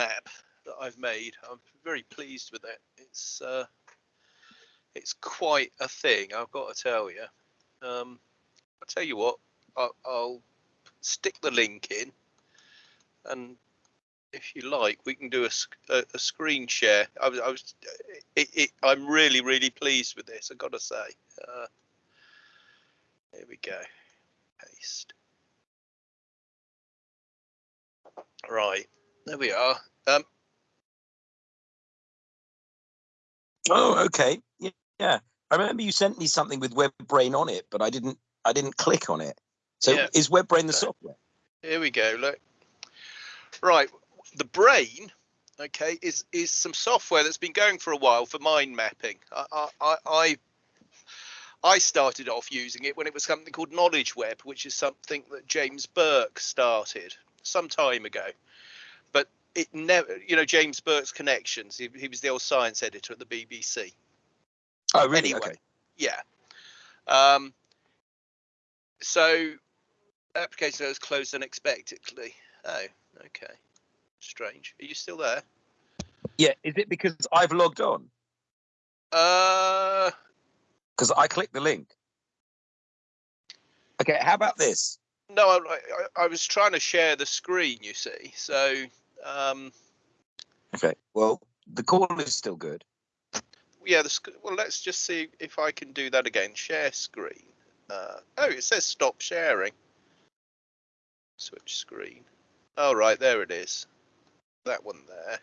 map that I've made. I'm very pleased with it. It's uh, it's quite a thing. I've got to tell you. Um, I'll tell you what. I'll, I'll stick the link in, and if you like, we can do a, a, a screen share. I was, I was, it, it, I'm really, really pleased with this. I've got to say. Uh, we go. Paste. Right, there we are. Um, Oh, okay. Yeah, yeah. I remember you sent me something with WebBrain on it, but I didn't. I didn't click on it. So Yeah. is WebBrain the So- software? Here we go. Look. Right. The brain, okay, is is some software that's been going for a while for mind mapping. I I I I- I started off using it when it was something called Knowledge Web, which is something that James Burke started some time ago. It never, you know, James Burke's connections. He, he was the old science editor at the BBC. Oh, really? Anyway. Okay. Yeah. Um, so application was closed unexpectedly. Oh, okay. Strange. Are you still there? Yeah. Is it because I've logged on? Uh, Because I clicked the link. Okay. How about this? no, I, I, I was trying to share the screen, you see. So, um, Okay. Well, the call is still good. yeah, the, sc- well, let's just see if I can do that again. Share screen. Uh, oh, it says stop sharing. Switch screen. Oh, right, there it is. That one there.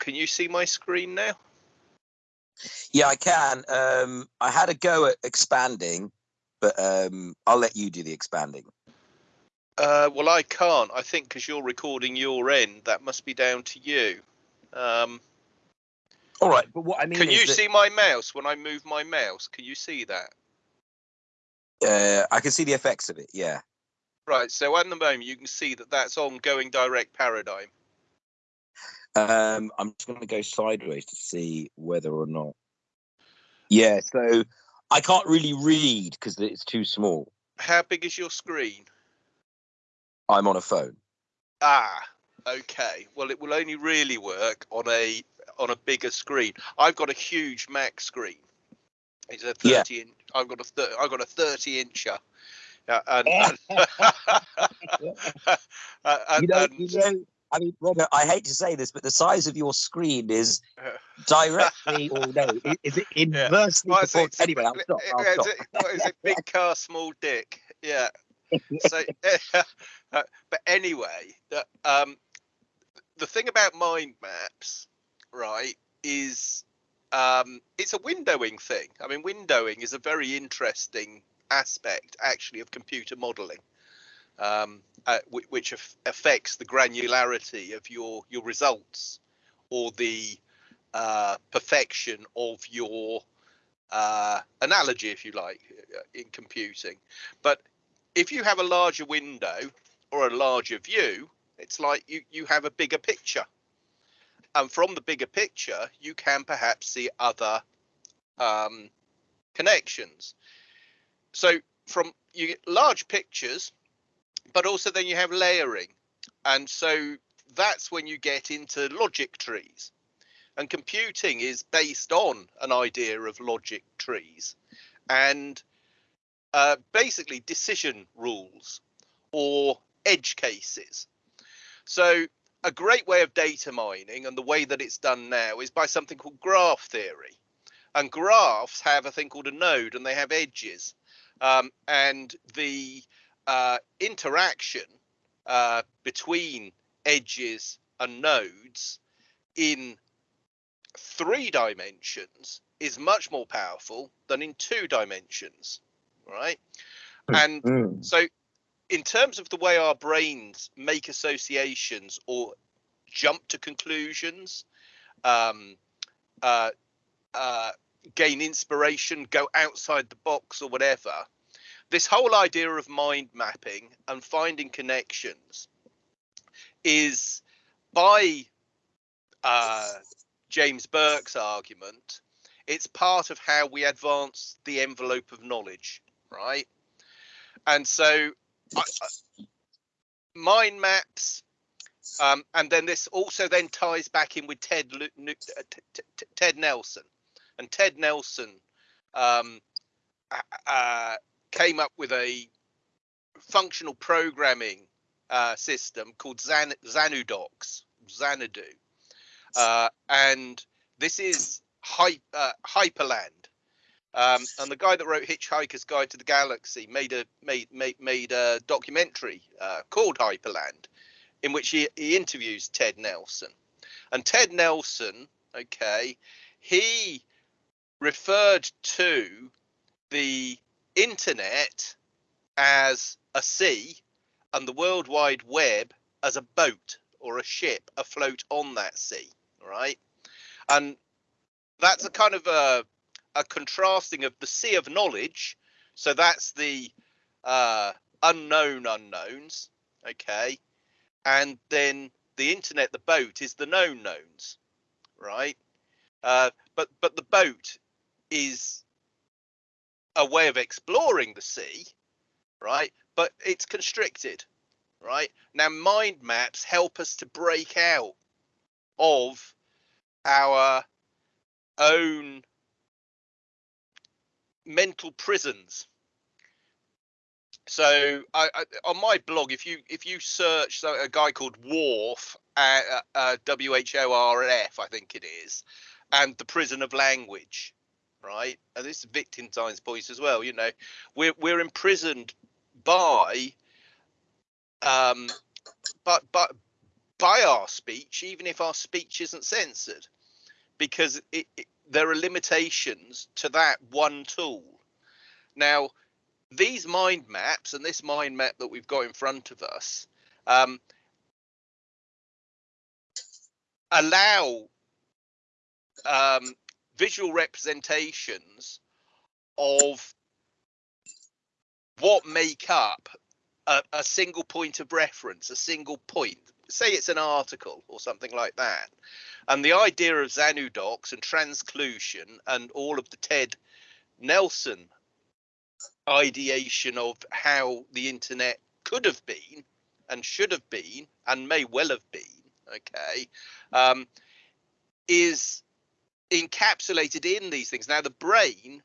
Can you see my screen now? Yeah, I can. Um, I had a go at expanding, but um, I'll let you do the expanding. Uh, well, I can't. I think because you're recording your end, that must be down to you. Um, All right. But what I mean can you that, see my mouse when I move my mouse? Can you see that? Uh, I can see the effects of it. Yeah. Right. So at the moment, you can see that that's ongoing direct paradigm. Um, I'm just going to go sideways to see whether or not. Yeah. So I can't really read because it's too small. How big is your screen? I'm on a phone. Ah, okay. Well, it will only really work on a on a bigger screen. I've got a huge Mac screen. It's a Yeah. 30 inch. I've got a thir- I've got a 30 incher. Yeah, and, and, Uh, and, you know, you know. I mean, Robert, I hate to say this, but the size of your screen is directly, or no, is it inversely it's- proportional? Anyway, I'll stop. I'll stop. Is it, what is it big car, small dick? Yeah. So, uh, but anyway, the, um, the thing about mind maps, right, is um, it's a windowing thing. I mean, windowing is a very interesting aspect, actually, of computer modelling, um, uh, whi- which af- affects the granularity of your your results or the uh, perfection of your uh, analogy, if you like, uh, in computing. But if you have a larger window or a larger view, it's like you, you have a bigger picture. And from the bigger picture, you can perhaps see other um, connections. So from you get large pictures, but also then you have layering. And so that's when you get into logic trees and computing is based on an idea of logic trees and uh, basically decision rules or edge cases. So a great way of data mining and the way that it's done now is by something called graph theory. And graphs have a thing called a node and they have edges. Um, and the uh, interaction uh, between edges and nodes in three dimensions is much more powerful than in two dimensions, right? And Mm. so, in terms of the way our brains make associations or jump to conclusions, um, uh, uh, gain inspiration, go outside the box, or whatever, this whole idea of mind mapping and finding connections is by uh, James Burke's argument, it's part of how we advance the envelope of knowledge, right? And so, Mind maps Um, and then this also then ties back in with Ted uh, Ted Nelson, and Ted Nelson um, uh, came up with a functional programming uh, system called Zan Xanadocs, Xanadu, uh, and this is hy uh, Hyperland. Um, and the guy that wrote Hitchhiker's Guide to the Galaxy made a made made, made a documentary uh, called Hyperland, in which he, he interviews Ted Nelson. And Ted Nelson, okay, he referred to the internet as a sea and the World Wide Web as a boat or a ship afloat on that sea, right? And that's a kind of a, a contrasting of the sea of knowledge. So that's the uh, unknown unknowns, okay? And then the internet, the boat, is the known knowns, right? Uh, but but the boat is a way of exploring the sea, right? But it's constricted, right? Now, mind maps help us to break out of our own mental prisons. So, I, I, on my blog, if you if you search a guy called Whorf, uh, uh, W H O R F, I think it is, and the prison of language, right? And this is Wittgenstein's point as well. You know, we're we're imprisoned by, um, but but by our speech, even if our speech isn't censored, because it, it, there are limitations to that one tool. Now, these mind maps and this mind map that we've got in front of us um, allow um, visual representations of what make up a, a, single point of reference, a single point. Say it's an article or something like that. And the idea of Xanadocs and transclusion and all of the Ted Nelson ideation of how the internet could have been and should have been and may well have been, okay, um, is encapsulated in these things. Now, the brain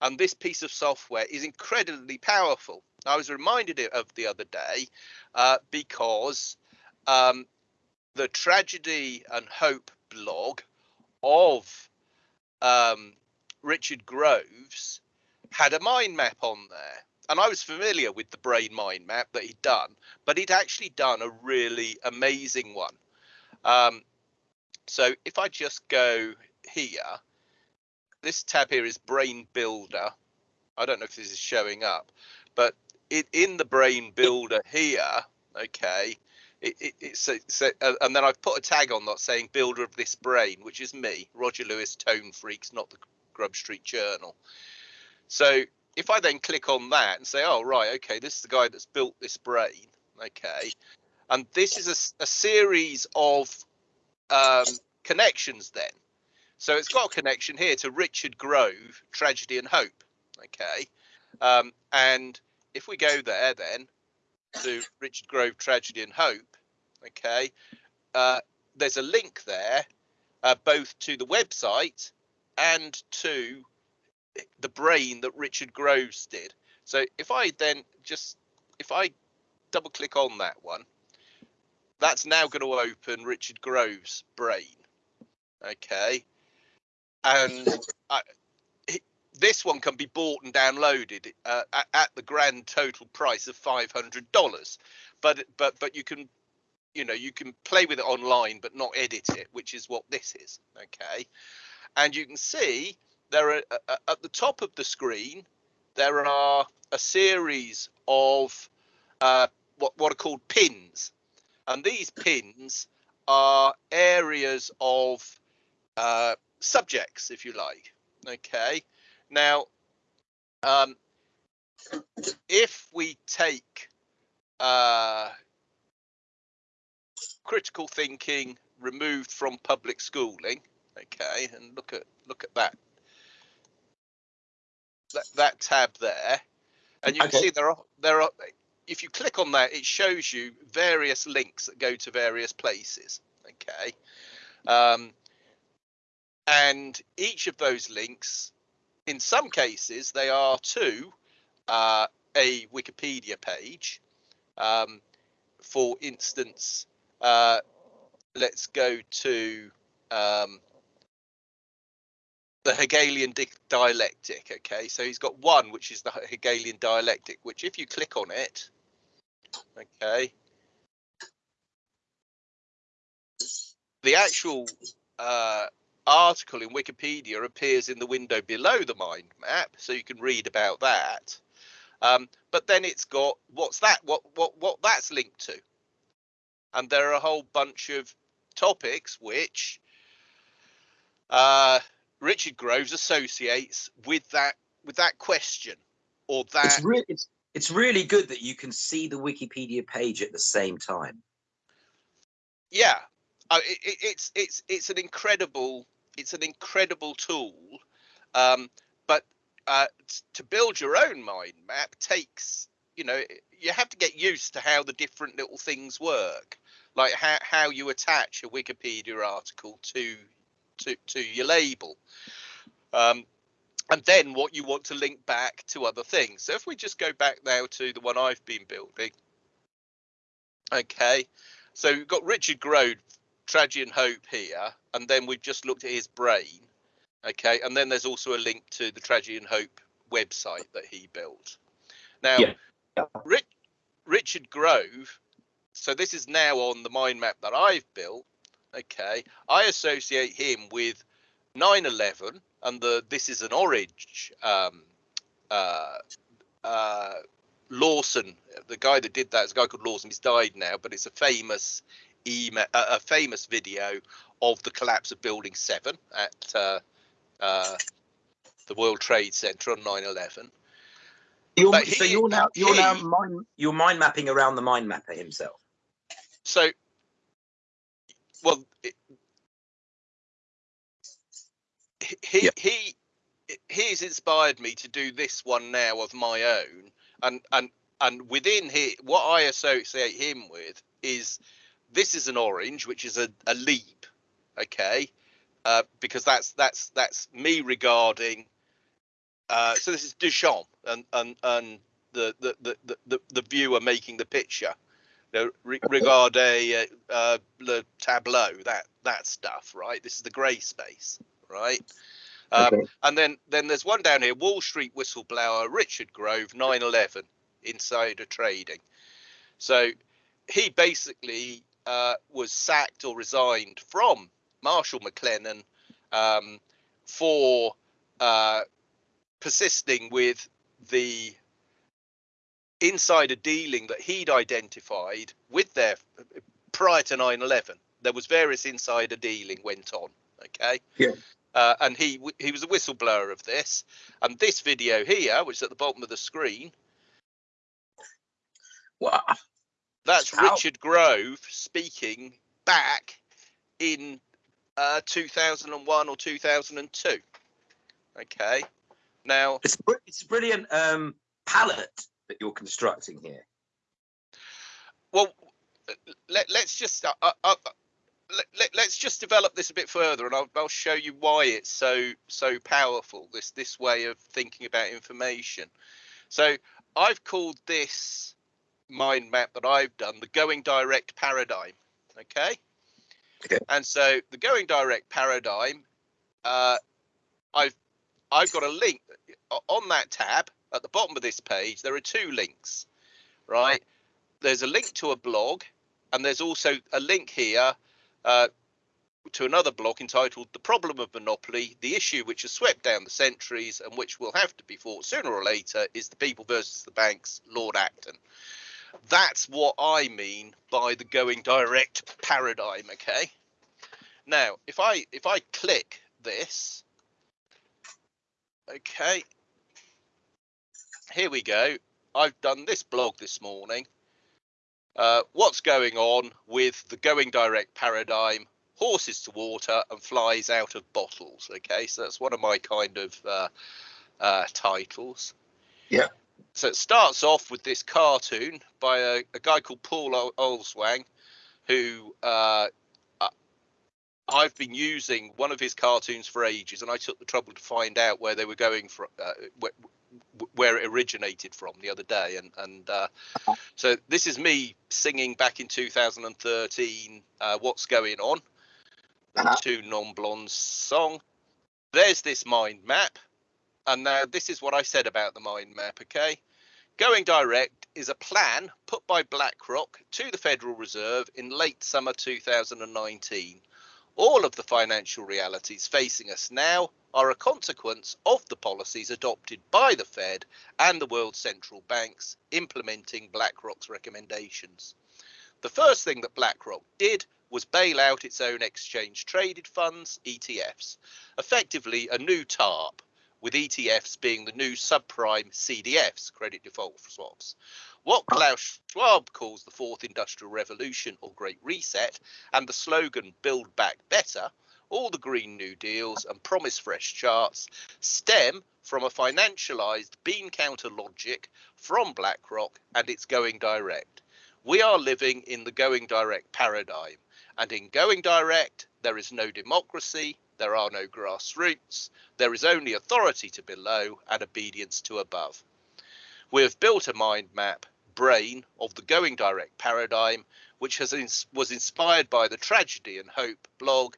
and this piece of software is incredibly powerful. I was reminded of the other day uh, because um, the tragedy and hope blog of um, Richard Groves had a mind map on there. And I was familiar with the brain mind map that he'd done, but he'd actually done a really amazing one. Um, so if I just go here, this tab here is Brain Builder. I don't know if this is showing up, but it, in the Brain Builder here, okay, it, it, it's, it's uh, and then I've put a tag on that saying builder of this brain, which is me, Roger Lewis, Tone Freaks, not the Grub Street Journal. So if I then click on that and say, oh, right, okay, this is the guy that's built this brain, okay, and this is a, a series of um, connections then. So it's got a connection here to Richard Grove, Tragedy and Hope. Okay. Um, and if we go there then to Richard Grove, Tragedy and Hope, okay, uh, there's a link there uh, both to the website and to the brain that Richard Groves did. So if I then just, if I double click on that one, that's now going to open Richard Groves' brain. Okay and I, this one can be bought and downloaded uh, at, at, the grand total price of five hundred dollars. But but but you can you know you can play with it online but not edit it, which is what this is. Okay, and you can see there are uh, uh at the top of the screen there are a series of uh, what what are called pins, and these pins are areas of uh, subjects, if you like. Okay. Now, um, if we take uh, critical thinking removed from public schooling, okay, and look at look at that that, that tab there, and you okay. can see there are there are if you click on that, it shows you various links that go to various places. Okay. Um, and each of those links, in some cases, they are to uh, a Wikipedia page. Um, for instance, uh, let's go to um, the Hegelian di dialectic. Okay, so he's got one, which is the Hegelian dialectic, which if you click on it, okay, the actual uh, article in Wikipedia appears in the window below the mind map, so you can read about that. Um, but then it's got what's that? What what what that's linked to? And there are a whole bunch of topics which uh, Richard Groves associates with that with that question or that. It's, re- it's it's really good that you can see the Wikipedia page at the same time. Yeah, uh, it, it, it's it's it's an incredible it's an incredible tool, um, but uh, to build your own mind map takes you know you have to get used to how the different little things work. Like how, how you attach a wikipedia article to to, to your label um, and then what you want to link back to other things. So if we just go back now to the one i've been building. Okay so we've got richard grove tragedy and hope here and then we've just looked at his brain Okay, and then there's also a link to the Tragedy and Hope website that he built. Now, yeah. Rich, Richard Grove, so this is now on the mind map that I've built. Okay, I associate him with 9/11 and the this is an orange um, uh, uh, Lawson, the guy that did that is a guy called Lawson. He's died now, but it's a famous email, a famous video of the collapse of Building Seven at uh, uh, the World Trade Center on 9/11. You're, he, so you're now you're he, now mind you're mind mapping around the mind mapper himself. So, well, it, he yeah. he he's inspired me to do this one now of my own, and and and within here, what I associate him with is this is an orange, which is a, a leap, okay, uh, because that's that's that's me regarding. Uh, so this is Duchamp and and and the the the the, the viewer making the picture. You know, re- regard a uh, uh, le tableau that that stuff, right? This is the grey space, right? Um, okay. And then then there's one down here, Wall Street whistleblower Richard Grove, 9/11 insider trading. So he basically uh, was sacked or resigned from Marsh & McLennan um, for uh, persisting with the insider dealing that he'd identified with their prior to 9/11. There was various insider dealing went on. Okay. Yeah. Uh, and he he was a whistleblower of this. And this video here, which is at the bottom of the screen, wow, that's How? Richard Grove speaking back in uh, 2001 or 2002. Okay. Now it's it's a brilliant um, palette that you're constructing here. Well, let, us just uh, uh, uh let, us let, just develop this a bit further, and I'll, I'll show you why it's so so powerful. This this way of thinking about information. So I've called this mind map that I've done the going direct paradigm. Okay. And so the going direct paradigm, uh, I've I've got a link on that tab at the bottom of this page. There are two links, right? There's a link to a blog, and there's also a link here uh, to another blog entitled "The Problem of Monopoly: The Issue Which Has Swept Down the Centuries and Which Will Have to Be Fought Sooner or Later Is the People versus the Banks." Lord Acton. That's what I mean by the going direct paradigm, okay? Now, if I if I click this, okay, here we go. I've done this blog this morning. Uh, what's going on with the going direct paradigm, horses to water and flies out of bottles. Okay, so that's one of my kind of uh, uh, titles. Yeah. So it starts off with this cartoon by a, a guy called Paul Olswang, who uh, I've been using one of his cartoons for ages, and I took the trouble to find out where they were going from, uh, where, where, it originated from the other day, and and uh, so this is me singing back in 2013. Uh, What's going on? Uh-huh. Two non-blondes song. There's this mind map, and now this is what I said about the mind map. Okay, going direct is a plan put by BlackRock to the Federal Reserve in late summer 2019 all of the financial realities facing us now are a consequence of the policies adopted by the Fed and the world central banks implementing BlackRock's recommendations. The first thing that BlackRock did was bail out its own exchange traded funds, ETFs, effectively a new TARP, with ETFs being the new subprime CDFs, credit default swaps, what Klaus Schwab calls the fourth industrial revolution or Great Reset, and the slogan Build Back Better, all the Green New Deals and Promise Fresh charts stem from a financialized bean counter logic from BlackRock and its going direct. We are living in the going direct paradigm, and in going direct, there is no democracy, there are no grassroots, there is only authority to below and obedience to above. We have built a mind map brain of the going direct paradigm, which has was inspired by the Tragedy and Hope blog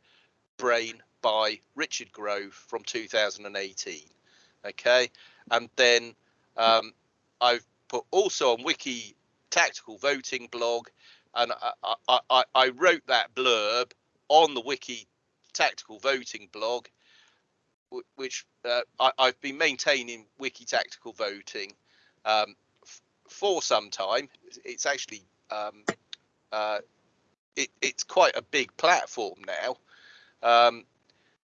Brain by Richard Grove from 2018. Okay, and then um, I've put also on Wiki Tactical Voting blog, and I, I, I, I wrote that blurb on the Wiki Tactical Voting blog, which uh, I, have been maintaining Wiki Tactical Voting um, for some time. It's actually um, uh, it, it's quite a big platform now. Um,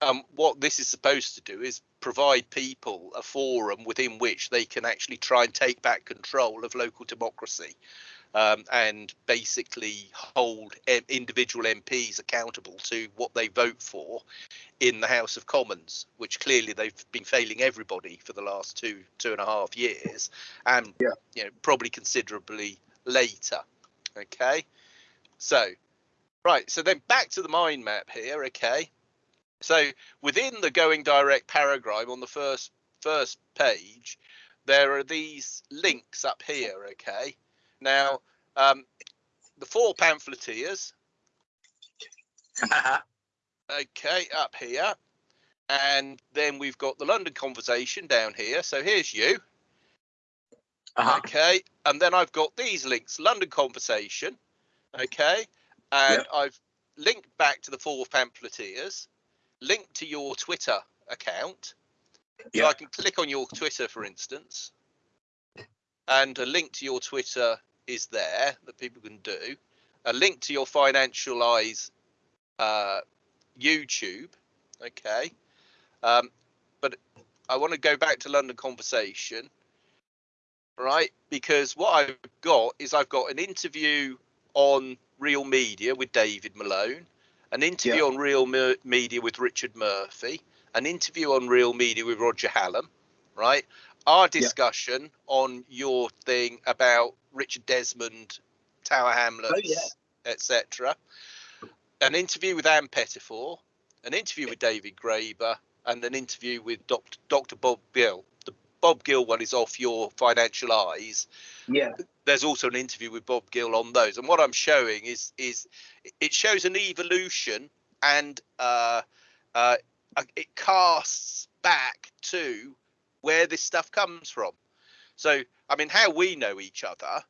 um, what this is supposed to do is provide people a forum within which they can actually try and take back control of local democracy um, and basically hold individual MPs accountable to what they vote for in the House of Commons, which clearly they've been failing everybody for the last two two and a half years, and yeah. you know probably considerably later. Okay, so right, so then back to the mind map here. Okay, so within the going direct paragraph on the first first page, there are these links up here. Okay, now, um, the four pamphleteers. okay, up here. And then we've got the London conversation down here. So here's you. Uh-huh. Okay. And then I've got these links London conversation. Okay. And yep. I've linked back to the four pamphleteers, linked to your Twitter account. Yep. So I can click on your Twitter, for instance, and a link to your Twitter is there that people can do. A link to your Financial Eyes uh, YouTube. Okay. Um, but I want to go back to London Conversation, right? Because what I've got is I've got an interview on Real Media with David Malone, an interview yeah. on Real Me- Media with Richard Murphy, an interview on Real Media with Roger Hallam, right? Our discussion yeah. on your thing about Richard Desmond, Tower Hamlets, oh, yeah. etc. An interview with Ann Pettifor, an interview with David Graeber, and an interview with Dr. Dr. Bob Gill. The Bob Gill one is off your financial eyes. Yeah. There's also an interview with Bob Gill on those, and what I'm showing is is it shows an evolution and uh, uh, it casts back to where this stuff comes from. So, I mean, how we know each other,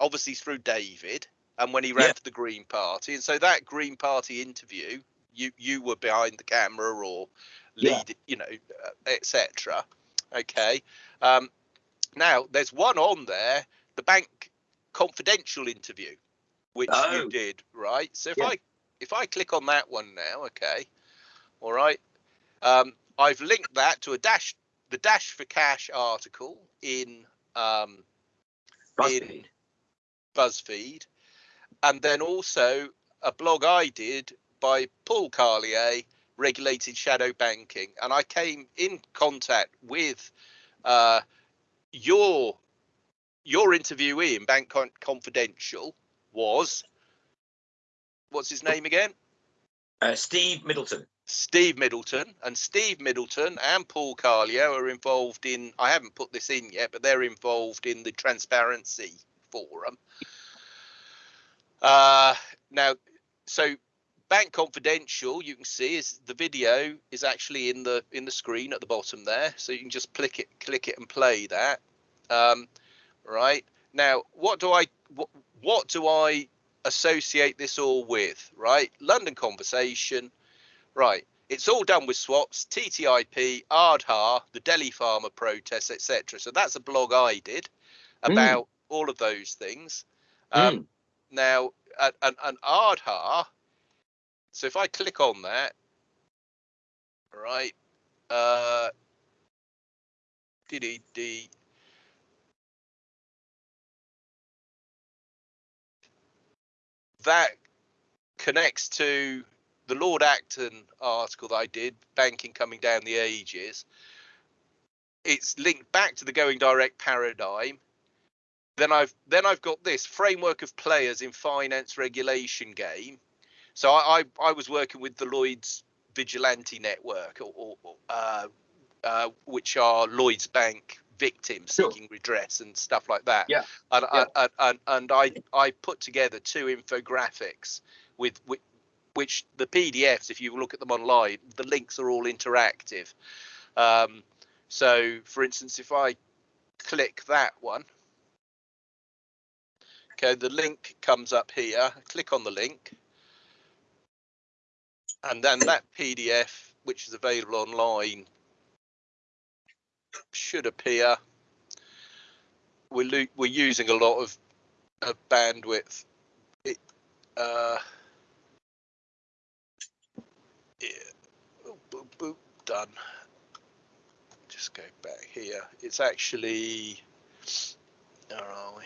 obviously through David and when he ran yeah. for the Green Party. And so that Green Party interview, you you were behind the camera or lead, yeah. you know, uh, etc. Okay. Um, now there's one on there, the bank confidential interview, which oh. you did, right? So if yeah. I if I click on that one now, okay, all right, um, I've linked that to a dash the Dash for Cash article in um, BuzzFeed. in BuzzFeed, and then also a blog I did by Paul Carlier, Regulated Shadow Banking, and I came in contact with uh, your your interviewee in Bank Con- Confidential was what's his name again? Uh, Steve Middleton. Steve Middleton and Steve Middleton and Paul Carlio are involved in. I haven't put this in yet, but they're involved in the Transparency Forum. Uh, now, so Bank Confidential, you can see is the video is actually in the in the screen at the bottom there, so you can just click it, click it, and play that. Um, right now, what do I what, what do I associate this all with? Right, London Conversation. Right, it's all done with swaps, TTIP, Aadhaar, the Delhi farmer protests, etc. So that's a blog I did about mm. all of those things. Um, mm. Now, and, and Aadhaar so if I click on that, right, uh, DDD, that connects to the Lord Acton article that I did, banking coming down the ages. It's linked back to the going direct paradigm. Then I've then I've got this framework of players in finance regulation game so I, I, I was working with the Lloyd's Vigilante Network, or, or uh, uh, which are Lloyd's Bank victims sure. seeking redress and stuff like that. Yeah. And, yeah. And, and, and I I put together two infographics with, with which the PDFs, if you look at them online, the links are all interactive. Um, so, for instance, if I click that one, okay, the link comes up here. Click on the link and then that PDF, which is available online, should appear. We're we're using a lot of, of bandwidth. It, uh, yeah, oh, boop, boop, done. Just go back here. It's actually. Where are we?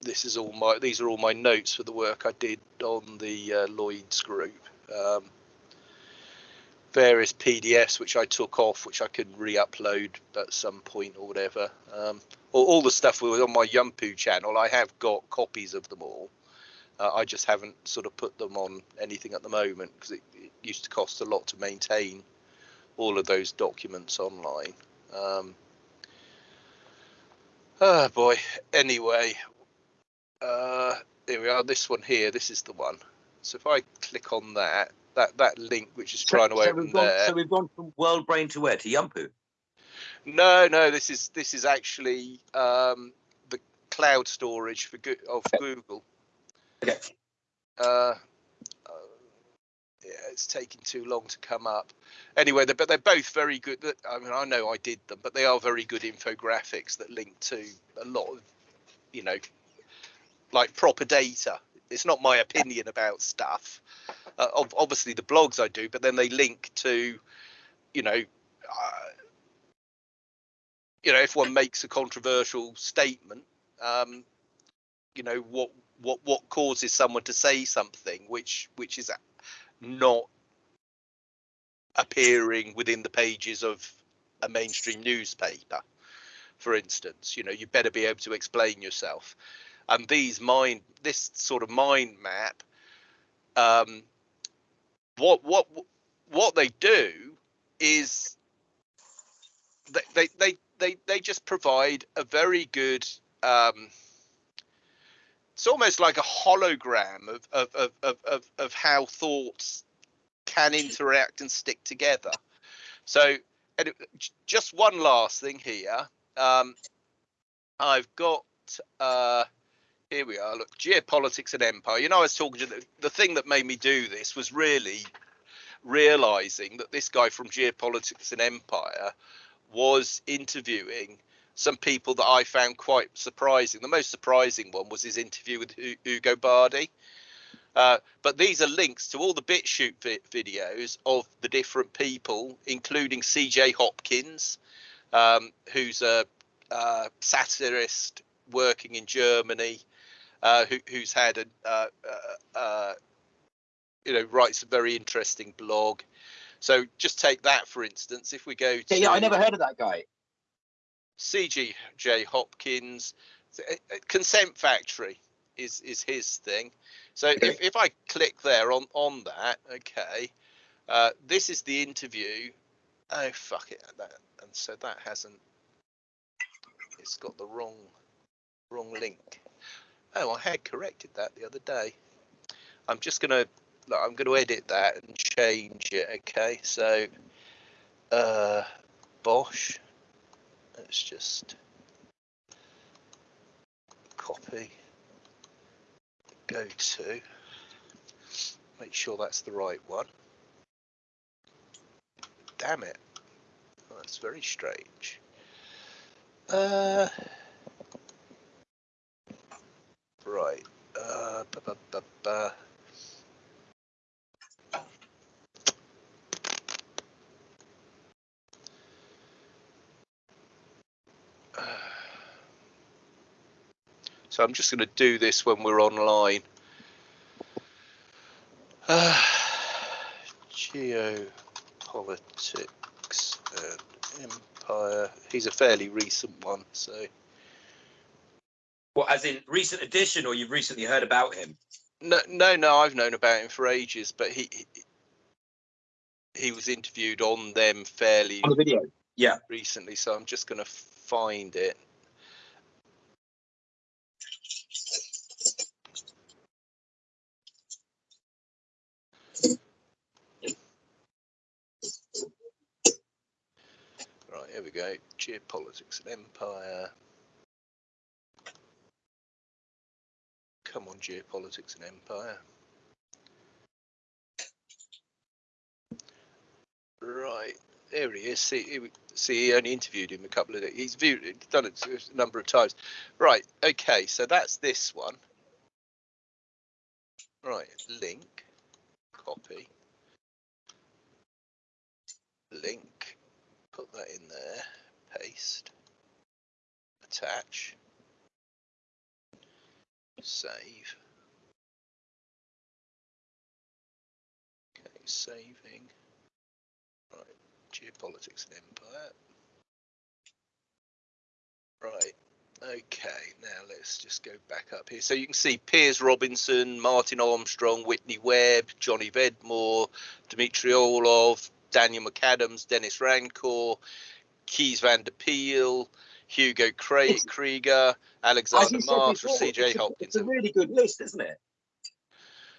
This is all my. These are all my notes for the work I did on the uh, Lloyd's group um, various PDFs which I took off, which I could re-upload at some point or whatever. Um, all, all, the stuff was on my Yumpu channel. I have got copies of them all. Uh, I just haven't sort of put them on anything at the moment because it, it, used to cost a lot to maintain all of those documents online. Um, oh boy. Anyway, uh, here we are. This one here. This is the one. So if I click on that, that that link which is trying so, to so open gone, there. So we've gone from World Brain to where? To Yumpu? No, no. This is this is actually um, the cloud storage for of Google. Okay. Uh, uh, yeah, it's taking too long to come up. Anyway, they're, but they're both very good. I mean, I know I did them, but they are very good infographics that link to a lot of, you know, like proper data it's not my opinion about stuff. Uh, obviously, the blogs I do, but then they link to, you know, uh, you know, if one makes a controversial statement, um, you know, what what what causes someone to say something which which is not appearing within the pages of a mainstream newspaper for instance. You know you better be able to explain yourself. And these mind this sort of mind map um, what what what they do is they they they they, they just provide a very good um, it's almost like a hologram of of, of, of, of, of how thoughts can interact and stick together so and just one last thing here um, i've got uh, here we are. Look, geopolitics and empire. You know, I was talking to the, the thing that made me do this was really realizing that this guy from geopolitics and empire was interviewing some people that I found quite surprising. The most surprising one was his interview with Ugo Bardi. Uh, but these are links to all the BitChute vi- videos of the different people, including CJ Hopkins, um, who's a, a satirist working in Germany uh, who, who's had a uh, uh, uh, you know writes a very interesting blog. So just take that for instance. If we go to yeah, yeah I never heard of that guy. CJ Hopkins, uh, uh, Consent Factory is is his thing. So Okay. if, if I click there on on that, okay, uh, this is the interview. Oh fuck it, that and so that hasn't. It's got the wrong wrong link. Oh, I had corrected that the other day. I'm just gonna look, I'm gonna edit that and change it. Okay, so uh, Bosch. Let's just copy. Go to. Make sure that's the right one. Damn it. That's very strange. Uh, right. Uh, So I'm just going to do this when we're online. Uh, geopolitics and empire. He's a fairly recent one, so Well, as in recent edition, or you've recently heard about him? no, no, no. I've known about him for ages, but he he, he was interviewed on them fairly On the video. Yeah. recently, so I'm just going to find it. Here we go. Geopolitics and empire. Come on, geopolitics and empire. Right, there he is. See, see, he only interviewed him a couple of. days. He's viewed, done it a number of times. Right, okay, so that's this one. Right, link, copy, link, put that in there, paste, attach, save. Okay, saving. Right, geopolitics and empire. Right. Okay, now let's just go back up here. So you can see Piers Robinson, Martin Armstrong, Whitney Webb, Johnny Vedmore, Dmitry Orlov, Daniel McAdams, Denis Rancourt, Kees van der Pijl, Hugo Cra- Krieger, Alexander Marks, CJ Hopkins. It's a really good list, isn't it?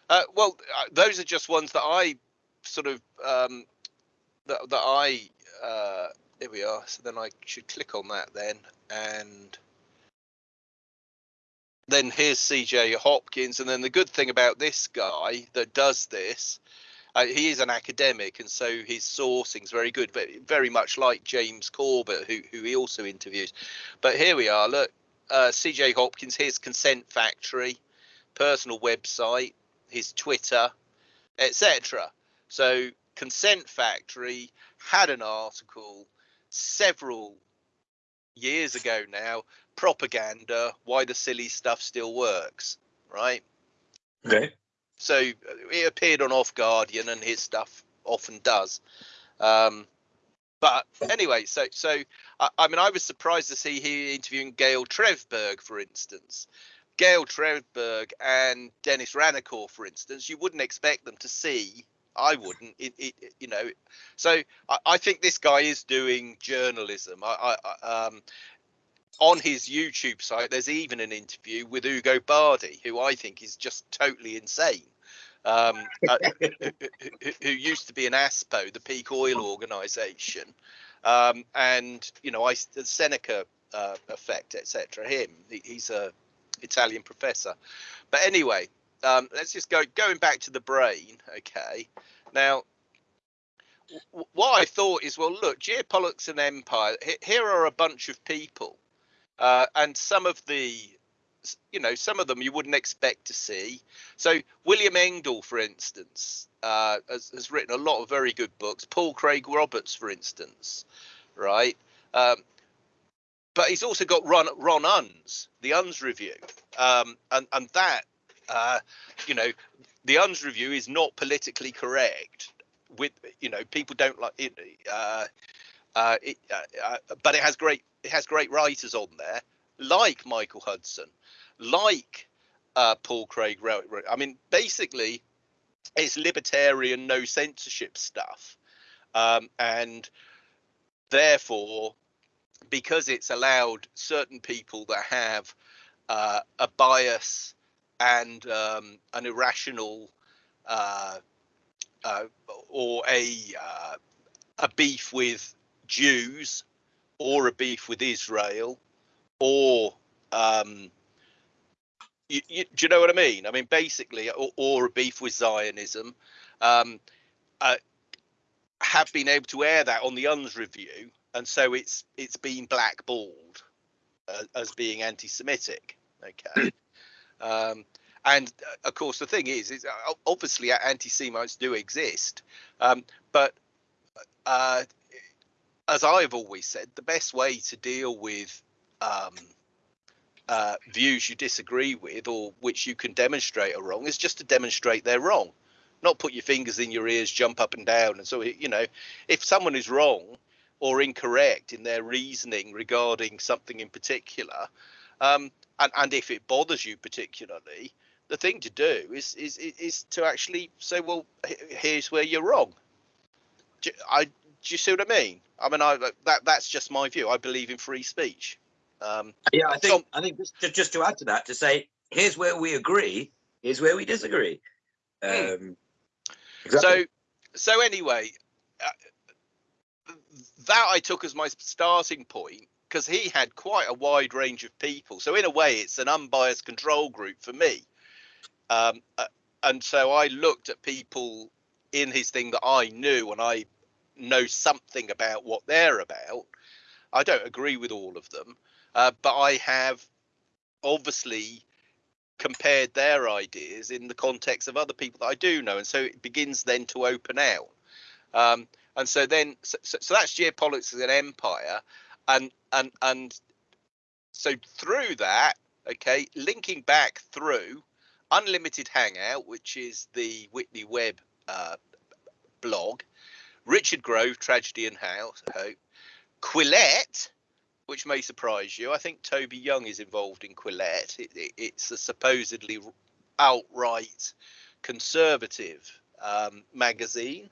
Uh, well, uh, those are just ones that I sort of um, that that I uh, here we are. So then I should click on that then, and then here's CJ Hopkins. And then the good thing about this guy that does this, uh, he is an academic, and so his sourcing is very good, but very much like James Corbett, who who he also interviews. But here we are. Look, uh, CJ Hopkins. his Consent Factory, personal website his Twitter, etc. So Consent Factory had an article several years ago now, propaganda, why the silly stuff still works, right? Okay. So he appeared on Off Guardian and his stuff often does. Um, but anyway, so so I, I mean, I was surprised to see he interviewing Gail Tverberg, for instance. Gail Tverberg and Dennis Ranicore, for instance, you wouldn't expect them to see. I wouldn't, it, it, you know. So I, I think this guy is doing journalism. I, I, um, on his YouTube site, there's even an interview with Ugo Bardi, who I think is just totally insane. Um, uh, who, who, who used to be an ASPO, the peak oil organisation, um, and you know, I the Seneca uh, effect, etc. Him, he, he's a Italian professor. But anyway, um, let's just go going back to the brain. Okay, now what I thought is, well, look, geopolitics and empire. Here are a bunch of people, uh, and some of the, you know, some of them you wouldn't expect to see. So William Engdahl, for instance, uh, has, has written a lot of very good books. Paul Craig Roberts, for instance, right? Um, but he's also got Ron Ron Unz, the Unz review, um, and and that, uh, you know, the Unz review is not politically correct. With you know, people don't like it, uh, uh, it uh, uh, but it has great it has great writers on there, like Michael Hudson, like uh, Paul Craig. I mean, basically, it's libertarian, no censorship stuff, um, and therefore, because it's allowed certain people that have uh, a bias and um, an irrational uh, uh, or a uh, a beef with Jews or a beef with Israel or um, you, you, do you know what I mean? I mean, basically, or, or a beef with Zionism, um, uh, have been able to air that on the Unz Review, and so it's it's been blackballed uh, as being anti-Semitic. Okay, um, and uh, of course the thing is, is uh, obviously anti-Semites do exist, um, but uh, as I've always said, the best way to deal with um, uh, views you disagree with or which you can demonstrate are wrong is just to demonstrate they're wrong. Not put your fingers in your ears jump up and down and so you know if someone is wrong or incorrect in their reasoning regarding something in particular um, and, and if it bothers you particularly the thing to do is is is to actually say well here's where you're wrong. I, do you see what I mean? I mean, I that that's just my view. I believe in free speech. Um, yeah, I think so, I think just, just to add to that, to say here's where we agree, here's where we disagree. Hmm. Um, exactly. So so anyway, uh, that I took as my starting point because he had quite a wide range of people. So in a way, it's an unbiased control group for me. Um, uh, and so I looked at people in his thing that I knew and I know something about what they're about. I don't agree with all of them, uh, but I have obviously compared their ideas in the context of other people that I do know, and so it begins then to open out. Um, and so then, so, so that's geopolitics as an empire, and and and so through that, okay, linking back through Unlimited Hangout, which is the Whitney Webb uh, blog, Richard Grove, Tragedy and House, Hope, Quillette, which may surprise you. I think Toby Young is involved in Quillette. It, it, it's a supposedly outright conservative um, magazine.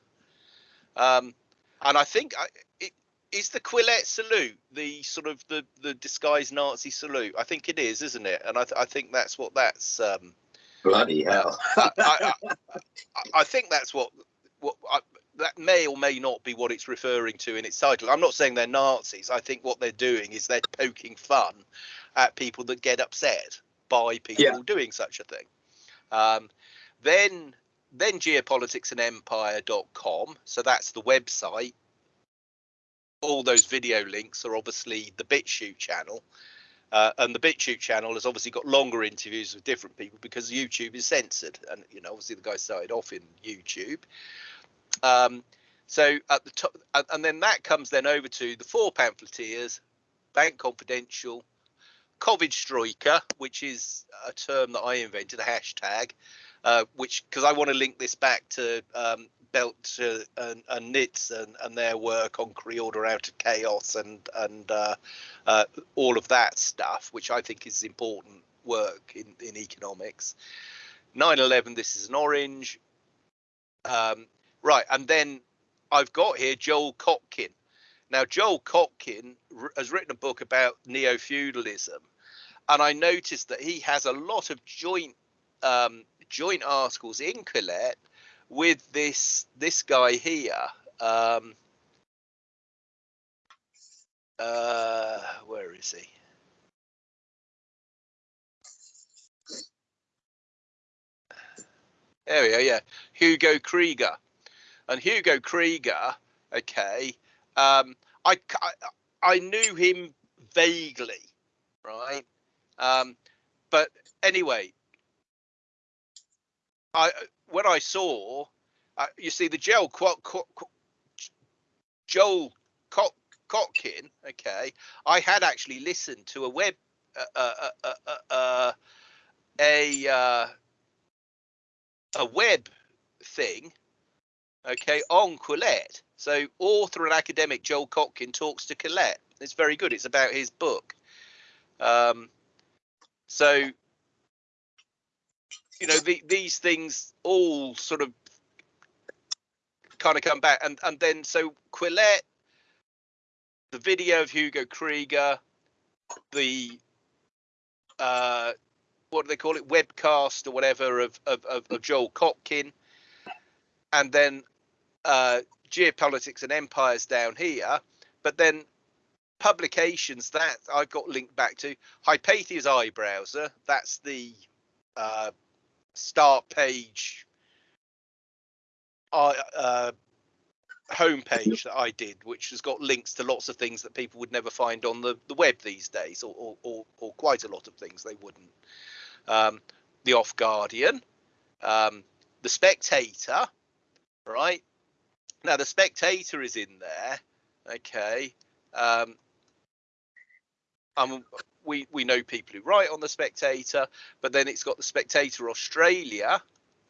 Um, and I think I, it is the Quillette salute, the sort of the the disguised Nazi salute. I think it is, isn't it? And I, th- I think that's what that's. Um, Bloody hell! I, I, I, I, think that's what what that may or may not be what it's referring to in its title. I'm not saying they're Nazis. I think what they're doing is they're poking fun at people that get upset by people yeah. doing such a thing. Um, then then geopoliticsandempire.com. So that's the website. All those video links are obviously the BitChute channel. Uh, and the BitChute channel has obviously got longer interviews with different people because YouTube is censored. And, you know, obviously the guy started off in YouTube. Um, so at the top, and then that comes then over to the four pamphleteers, Bank Confidential, Covid Striker, which is a term that I invented, a hashtag, uh, which because I want to link this back to um, Belt uh, and, and Nitz and, and their work on Pre-Order Out of Chaos and and uh, uh, all of that stuff, which I think is important work in, in economics. 9/11. This is an orange. Um, Right, and then I've got here Joel Kotkin. Now, Joel Kotkin has written a book about neo feudalism, and I noticed that he has a lot of joint um, joint articles in Quillette with this this guy here. Um, uh, where is he? There we are, Yeah, Hugo Krieger and Hugo Krieger, okay, um, I, I, I knew him vaguely, right? Um, but anyway, I when I saw, uh, you see the Joel Qu- Qu- Qu- Joel Kotkin, okay, I had actually listened to a web uh, uh, uh, a a web thing okay, on Quillette. So author and academic Joel Kotkin talks to Quillette. It's very good. It's about his book. Um, so, you know, the, these things all sort of kind of come back, and and then so Quillette, the video of Hugo Krieger, the uh, what do they call it, webcast or whatever of of, of, of Joel Kotkin, and then uh, geopolitics and empires down here, but then publications that I've got linked back to Hypatia's iBrowser. That's the uh, start page uh, uh, homepage that I did, which has got links to lots of things that people would never find on the, the web these days, or, or, or, or quite a lot of things they wouldn't. Um, the Off Guardian, um, the Spectator, right? Now the Spectator is in there, okay. Um, um, we we know people who write on the Spectator, but then it's got the Spectator Australia,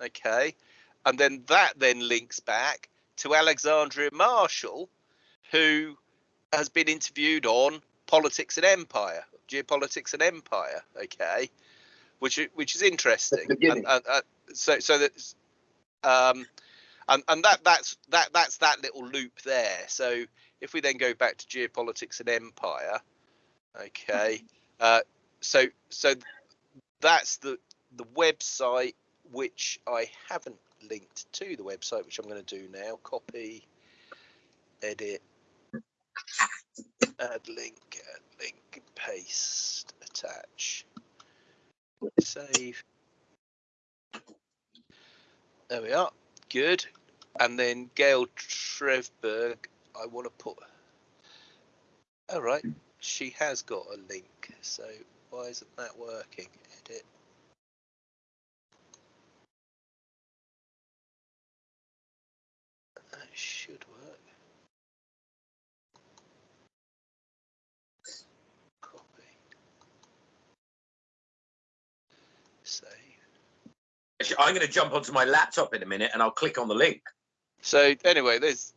okay, and then that then links back to Alexandra Marshall, who has been interviewed on politics and empire, geopolitics and empire, okay, which which is interesting. And, and, uh, so so that um, and and that that's that that's that little loop there. So if we then go back to geopolitics and empire, okay, uh, so so that's the the website which I haven't linked to the website, which I'm going to do now. Copy, edit, add link, add link, paste, attach, save. There we are. Good. And then Gail Tverberg, I want to put. All right, she has got a link. So why isn't that working? Edit. That should work. Copy. Save. I'm going to jump onto my laptop in a minute and I'll click on the link. So anyway, there's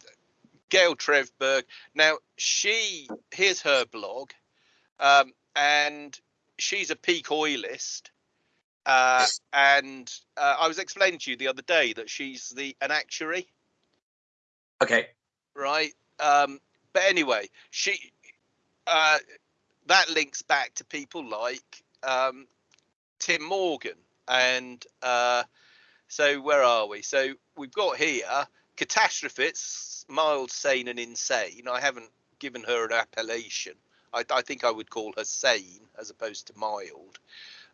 Gail Tverberg. Now she here's her blog, um, and she's a peak oilist. Uh, and uh, I was explaining to you the other day that she's the an actuary, Okay. right? Um, but anyway, she uh, that links back to people like um, Tim Morgan, and uh, so where are we? So we've got here catastrophists, mild, sane, and insane. I haven't given her an appellation. I, I think I would call her sane as opposed to mild.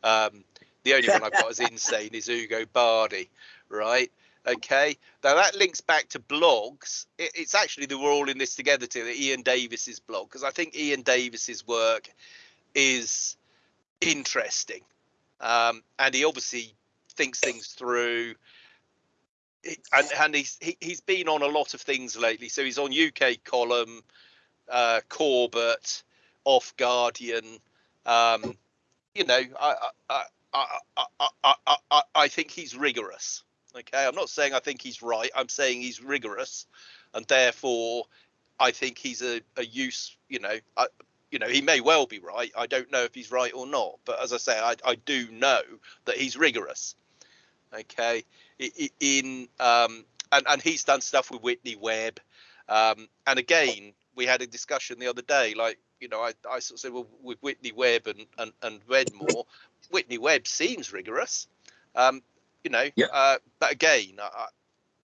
Um, the only one I've got as insane is Ugo Bardi, right? Okay. Now that links back to blogs. It, it's actually that we're all in this together to Iain Davis's blog because I think Iain Davis's work is interesting, um, and he obviously thinks things through. And, and he's he, he's been on a lot of things lately. So he's on UK column, uh, Corbett, Off Guardian. Um, you know, I I, I, I, I, I, I, think he's rigorous. Okay, I'm not saying I think he's right. I'm saying he's rigorous, and therefore, I think he's a, a use. You know, I, you know, he may well be right. I don't know if he's right or not. But as I say, I, I do know that he's rigorous. Okay, in um, and and he's done stuff with Whitney Webb. Um, and again, we had a discussion the other day. Like, you know, I, I sort of said, well, with Whitney Webb and and, and Redmore, Whitney Webb seems rigorous. Um, you know, Yeah. uh, but again, I,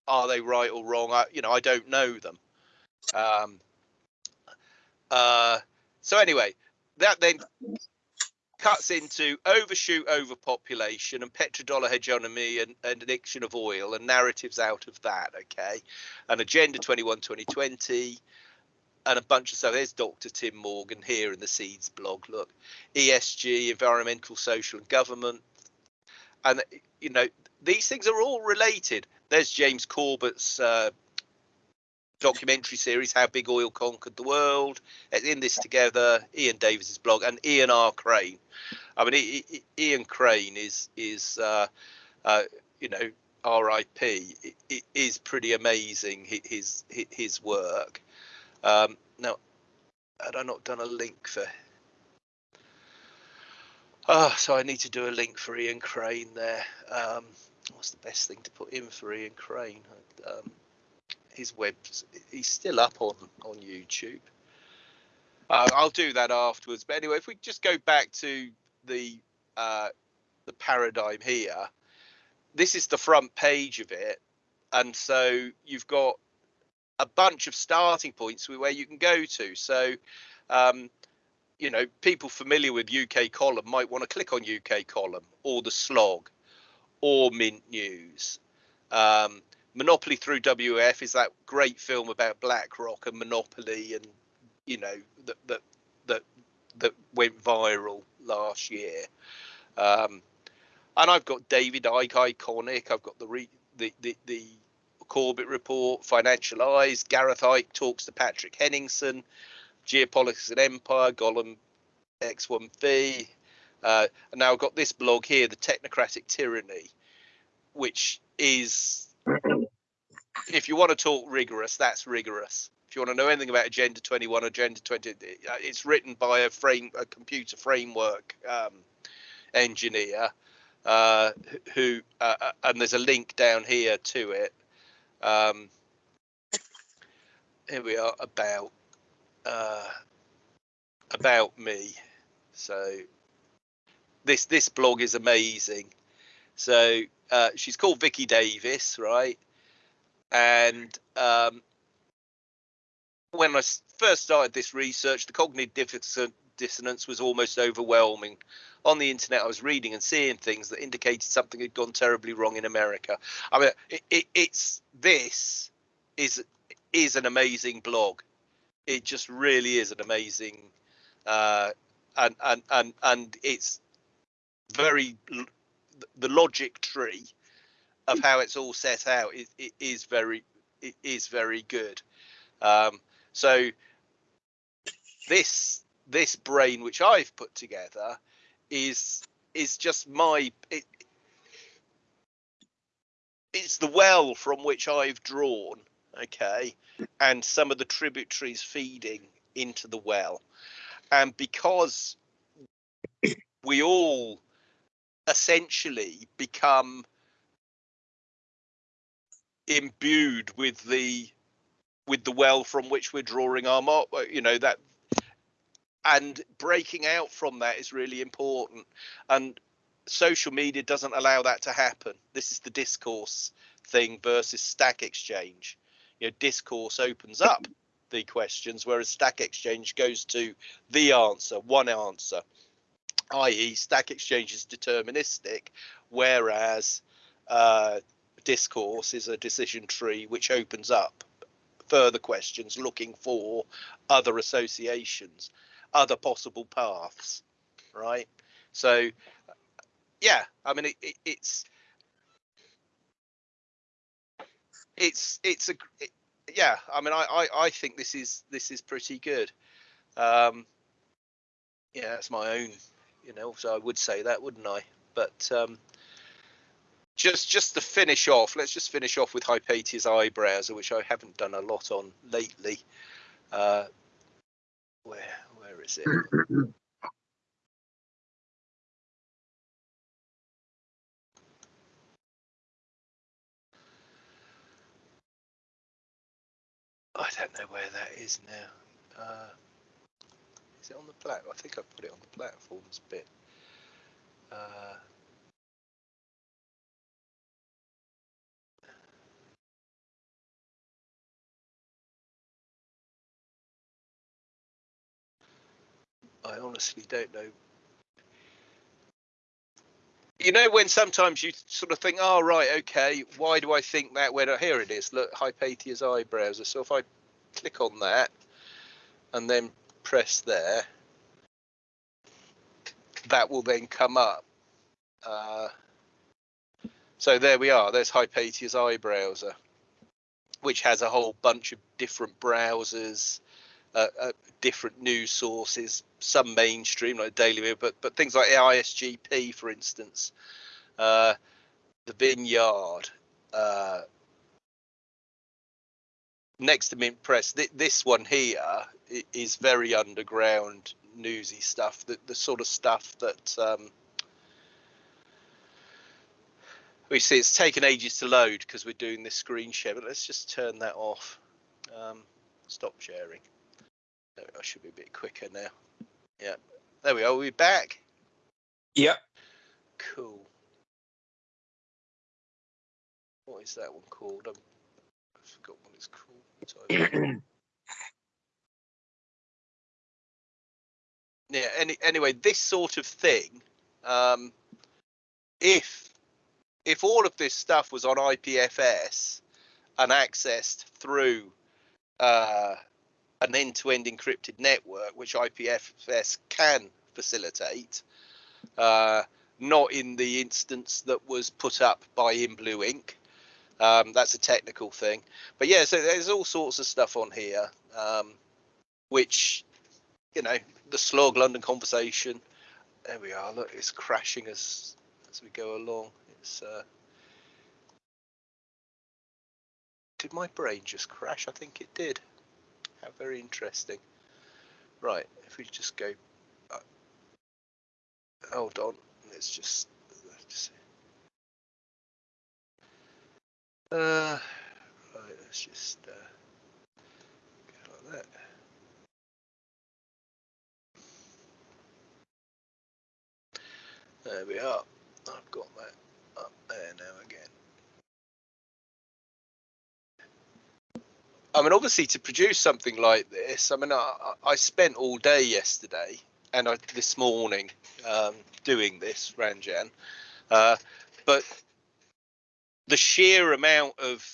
are they right or wrong? I, you know, I don't know them. Um, uh, so anyway, that then cuts into overshoot overpopulation and petrodollar hegemony and, and addiction of oil and narratives out of that. Okay, and Agenda 21 2020 and a bunch of stuff. There's Dr. Tim Morgan here in the Seeds blog. Look, ESG, environmental, social, and government, and you know these things are all related. There's James Corbett's uh, documentary series, How Big Oil Conquered the World. In this together, Iain Davis's blog and Ian R. Crane. I mean, Ian Crane is is uh, uh, you know RIP, it, is pretty amazing. His his, work. Um, now, had I not done a link for? Oh, so I need to do a link for Ian Crane there. Um, what's the best thing to put in for Ian Crane? Um, his web, he's still up on on YouTube. Uh, I'll do that afterwards. But anyway, if we just go back to the uh, the paradigm here, this is the front page of it, and so you've got a bunch of starting points where you can go to. So, um, you know, people familiar with UK column might want to click on UK column or the slog or Mint News. Um, Monopoly through WF is that great film about BlackRock and Monopoly, and you know that that that that went viral last year. Um, and I've got David Icke, iconic. I've got the re, the, the the Corbett report, Financial Eyes. Gareth Icke talks to Patrick Henningsen, Geopolitics and Empire, Gollum X1V. Uh, and now I've got this blog here, the Technocratic Tyranny, which is, if you want to talk rigorous, that's rigorous. If you want to know anything about Agenda 21, Agenda 20, uh, it's written by a frame, a computer framework um, engineer uh, who, uh, uh, and there's a link down here to it. Um, here we are about uh, about me. So this this blog is amazing. So uh, she's called Vicky Davis, right? And um, when I first started this research, the cognitive dissonance was almost overwhelming on the internet, I was reading and seeing things that indicated something had gone terribly wrong in America. I mean, it, it, it's this is is an amazing blog. It just really is an amazing, uh, and and and and it's very the logic tree of how it's all set out is it is very it is very good. Um, so this this brain which I've put together is is just my it, it's the well from which I've drawn, okay, and some of the tributaries feeding into the well. And because we all essentially become imbued with the with the well from which we're drawing our mark you know that and breaking out from that is really important. And social media doesn't allow that to happen. This is the discourse thing versus stack exchange. You know discourse opens up the questions whereas stack exchange goes to the answer one answer. I.e stack exchange is deterministic whereas uh, discourse is a decision tree which opens up further questions looking for other associations other possible paths, right? So, yeah, I mean, it, it, it's it's it's a it, yeah. I mean, I, I I think this is this is pretty good. Um, yeah, that's my own, you know. So I would say that, wouldn't I? But um, just just to finish off, let's just finish off with Hypatia's eye browser, which I haven't done a lot on lately. Uh, where where is it? I don't know where that is now. Uh, is it on the plat? I think I put it on the platforms bit. Uh, I honestly don't know. You know when sometimes you sort of think, oh right, okay, why do I think that? When here it is, look, Hypatia's eye browser. So if I click on that and then press there, that will then come up. Uh, so there we are. There's Hypatia's eye browser, which has a whole bunch of different browsers, uh, uh, different news sources, some mainstream like Daily Mail, but but things like ISGP, for instance, uh, the Vineyard, uh, next to Mint Press, th- this one here is very underground newsy stuff. The, the sort of stuff that um, we see. It's taken ages to load because we're doing this screen share. But let's just turn that off. Um, stop sharing. I should be a bit quicker now. Yeah, there we are. We're back. Yep. Cool. What is that one called? Um, I forgot what it's called. Yeah. Any, anyway, this sort of thing. Um, if if all of this stuff was on IPFS and accessed through uh, an end-to-end encrypted network, which IPFS can facilitate, uh, not in the instance that was put up by In Blue Inc. Um, that's a technical thing, but yeah, so there's all sorts of stuff on here, um, which you know, the slog London conversation. There we are. Look, it's crashing as as we go along. It's. Uh, did my brain just crash? I think it did. How very interesting. Right, if we just go. Uh, hold on. Let's just. Let's see. Uh, right, let's just uh, go like that. There we are. I've got that up there now again. I mean, obviously, to produce something like this, I mean, I, I spent all day yesterday and I, this morning um, doing this, Ranjan. Uh, but the sheer amount of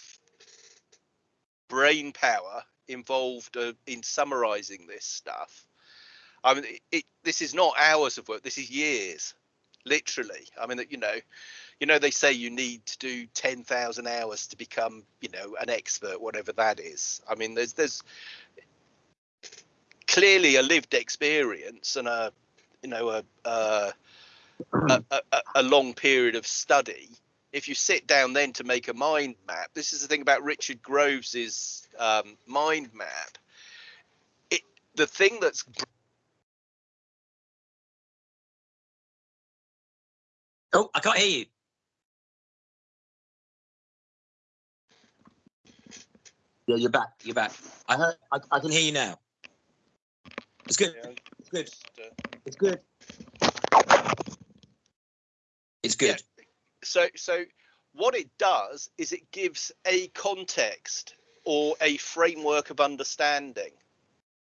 brain power involved uh, in summarizing this stuff. I mean, it, it, this is not hours of work. This is years, literally. I mean, you know, you know, they say you need to do ten thousand hours to become, you know, an expert, whatever that is. I mean, there's there's clearly a lived experience and a, you know, a a, a, a, a long period of study if you sit down then to make a mind map, this is the thing about Richard Groves's um, mind map. It the thing that's Oh, I can't hear you. Yeah, you're back. You're back. I heard. I, I can hear you now. It's good. It's good. just, uh, It's good. It's good. so so what it does is it gives a context or a framework of understanding,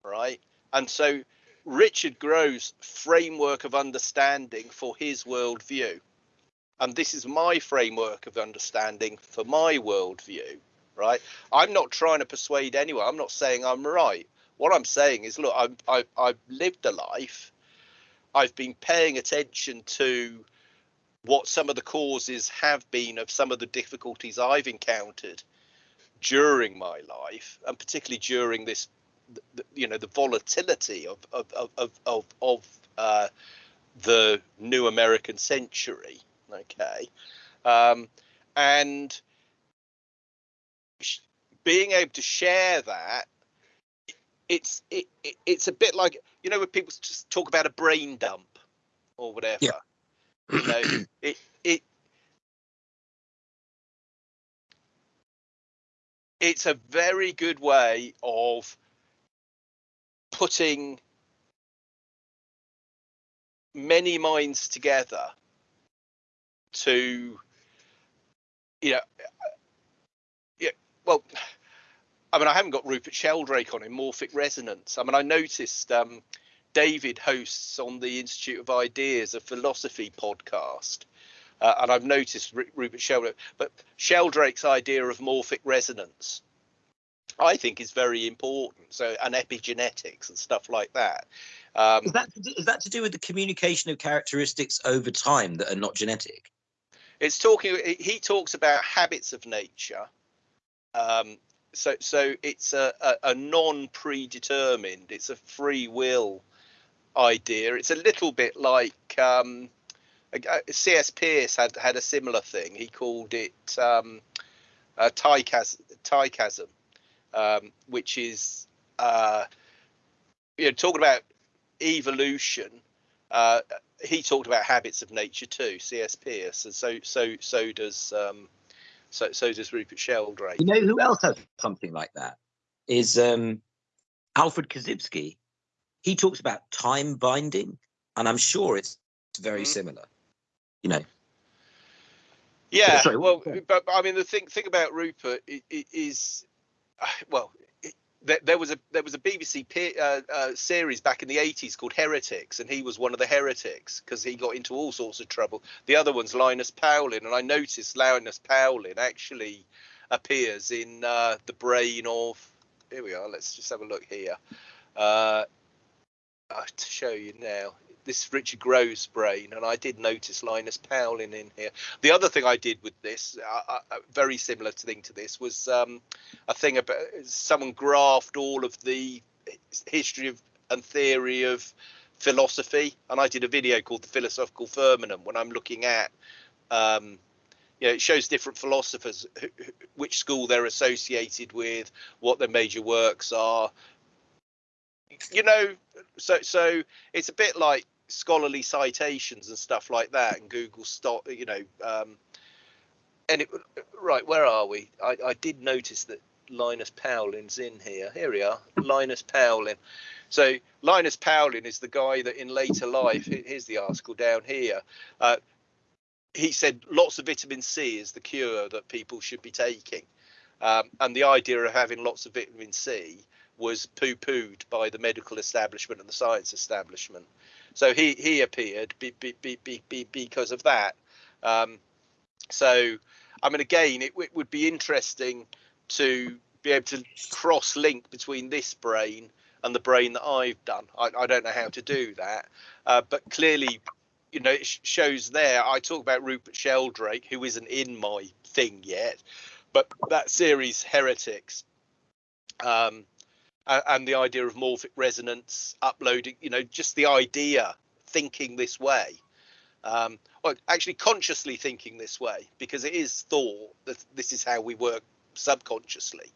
right? And so Richard Grove's framework of understanding for his worldview. And this is my framework of understanding for my worldview, right? I'm not trying to persuade anyone. I'm not saying I'm right. What I'm saying is, look, I'm, I, I've lived a life. I've been paying attention to what some of the causes have been of some of the difficulties I've encountered during my life, and particularly during this, you know, the volatility of of of of of, uh, the new American century. Okay, um, and being able to share that, it's it, it it's a bit like you know when people just talk about a brain dump or whatever. Yeah. You know, it it it's a very good way of putting many minds together to you know well i mean i haven't got rupert sheldrake on in morphic resonance i mean i noticed um david hosts on the institute of ideas a philosophy podcast uh, and i've noticed Ru- rupert sheldrake but sheldrake's idea of morphic resonance i think is very important so and epigenetics and stuff like that um, Is that to do- is that to do with the communication of characteristics over time that are not genetic? it's talking he talks about habits of nature um so so it's a, a, a non-predetermined it's a free will idea it's a little bit like um cs peirce had had a similar thing he called it um uh, Tychasm, um, which is uh, you know talking about evolution. Uh, he talked about habits of nature too, C.S. Peirce, and so so so does um, so so does Rupert Sheldrake. You know who else has something like that? Is um, Alfred Korzybski. He talks about time binding, and I'm sure it's very mm-hmm. similar. You know. Yeah, Sorry, well, but, but, I mean, the thing thing about Rupert is, well, there, was a there was a BBC uh, uh, series back in the 80s called Heretics, and he was one of the heretics because he got into all sorts of trouble. The other one's Linus Pauling, and I noticed Linus Pauling actually appears in uh, the brain of. Here we are. Let's just have a look here. Uh, to show you now this Richard Groves brain, and I did notice Linus Pauling in here. The other thing I did with this, uh, uh, very similar thing to this, was um, a thing about someone graphed all of the history of and theory of philosophy, and I did a video called the Philosophical Firmament when I'm looking at. Um, you know, it shows different philosophers, who, which school they're associated with, what their major works are, you know, so so it's a bit like scholarly citations and stuff like that, and Google stop, you know. Um, and it, right, where are we? I, I did notice that Linus Pauling's in here. Here we are, Linus Pauling. So Linus Pauling is the guy that in later life, here's the article down here. Uh, he said lots of vitamin C is the cure that people should be taking. Um, and the idea of having lots of vitamin C was poo-pooed by the medical establishment and the science establishment. So he he appeared be, be, be, be, because of that. Um, so I mean, again, it, it, would be interesting to be able to cross-link between this brain and the brain that I've done. I, I don't know how to do that, uh, but clearly, you know, it shows there. I talk about Rupert Sheldrake, who isn't in my thing yet, but that series Heretics um, uh, and the idea of morphic resonance, uploading, you know, just the idea, thinking this way, um, or actually consciously thinking this way, because it is thought that this is how we work subconsciously.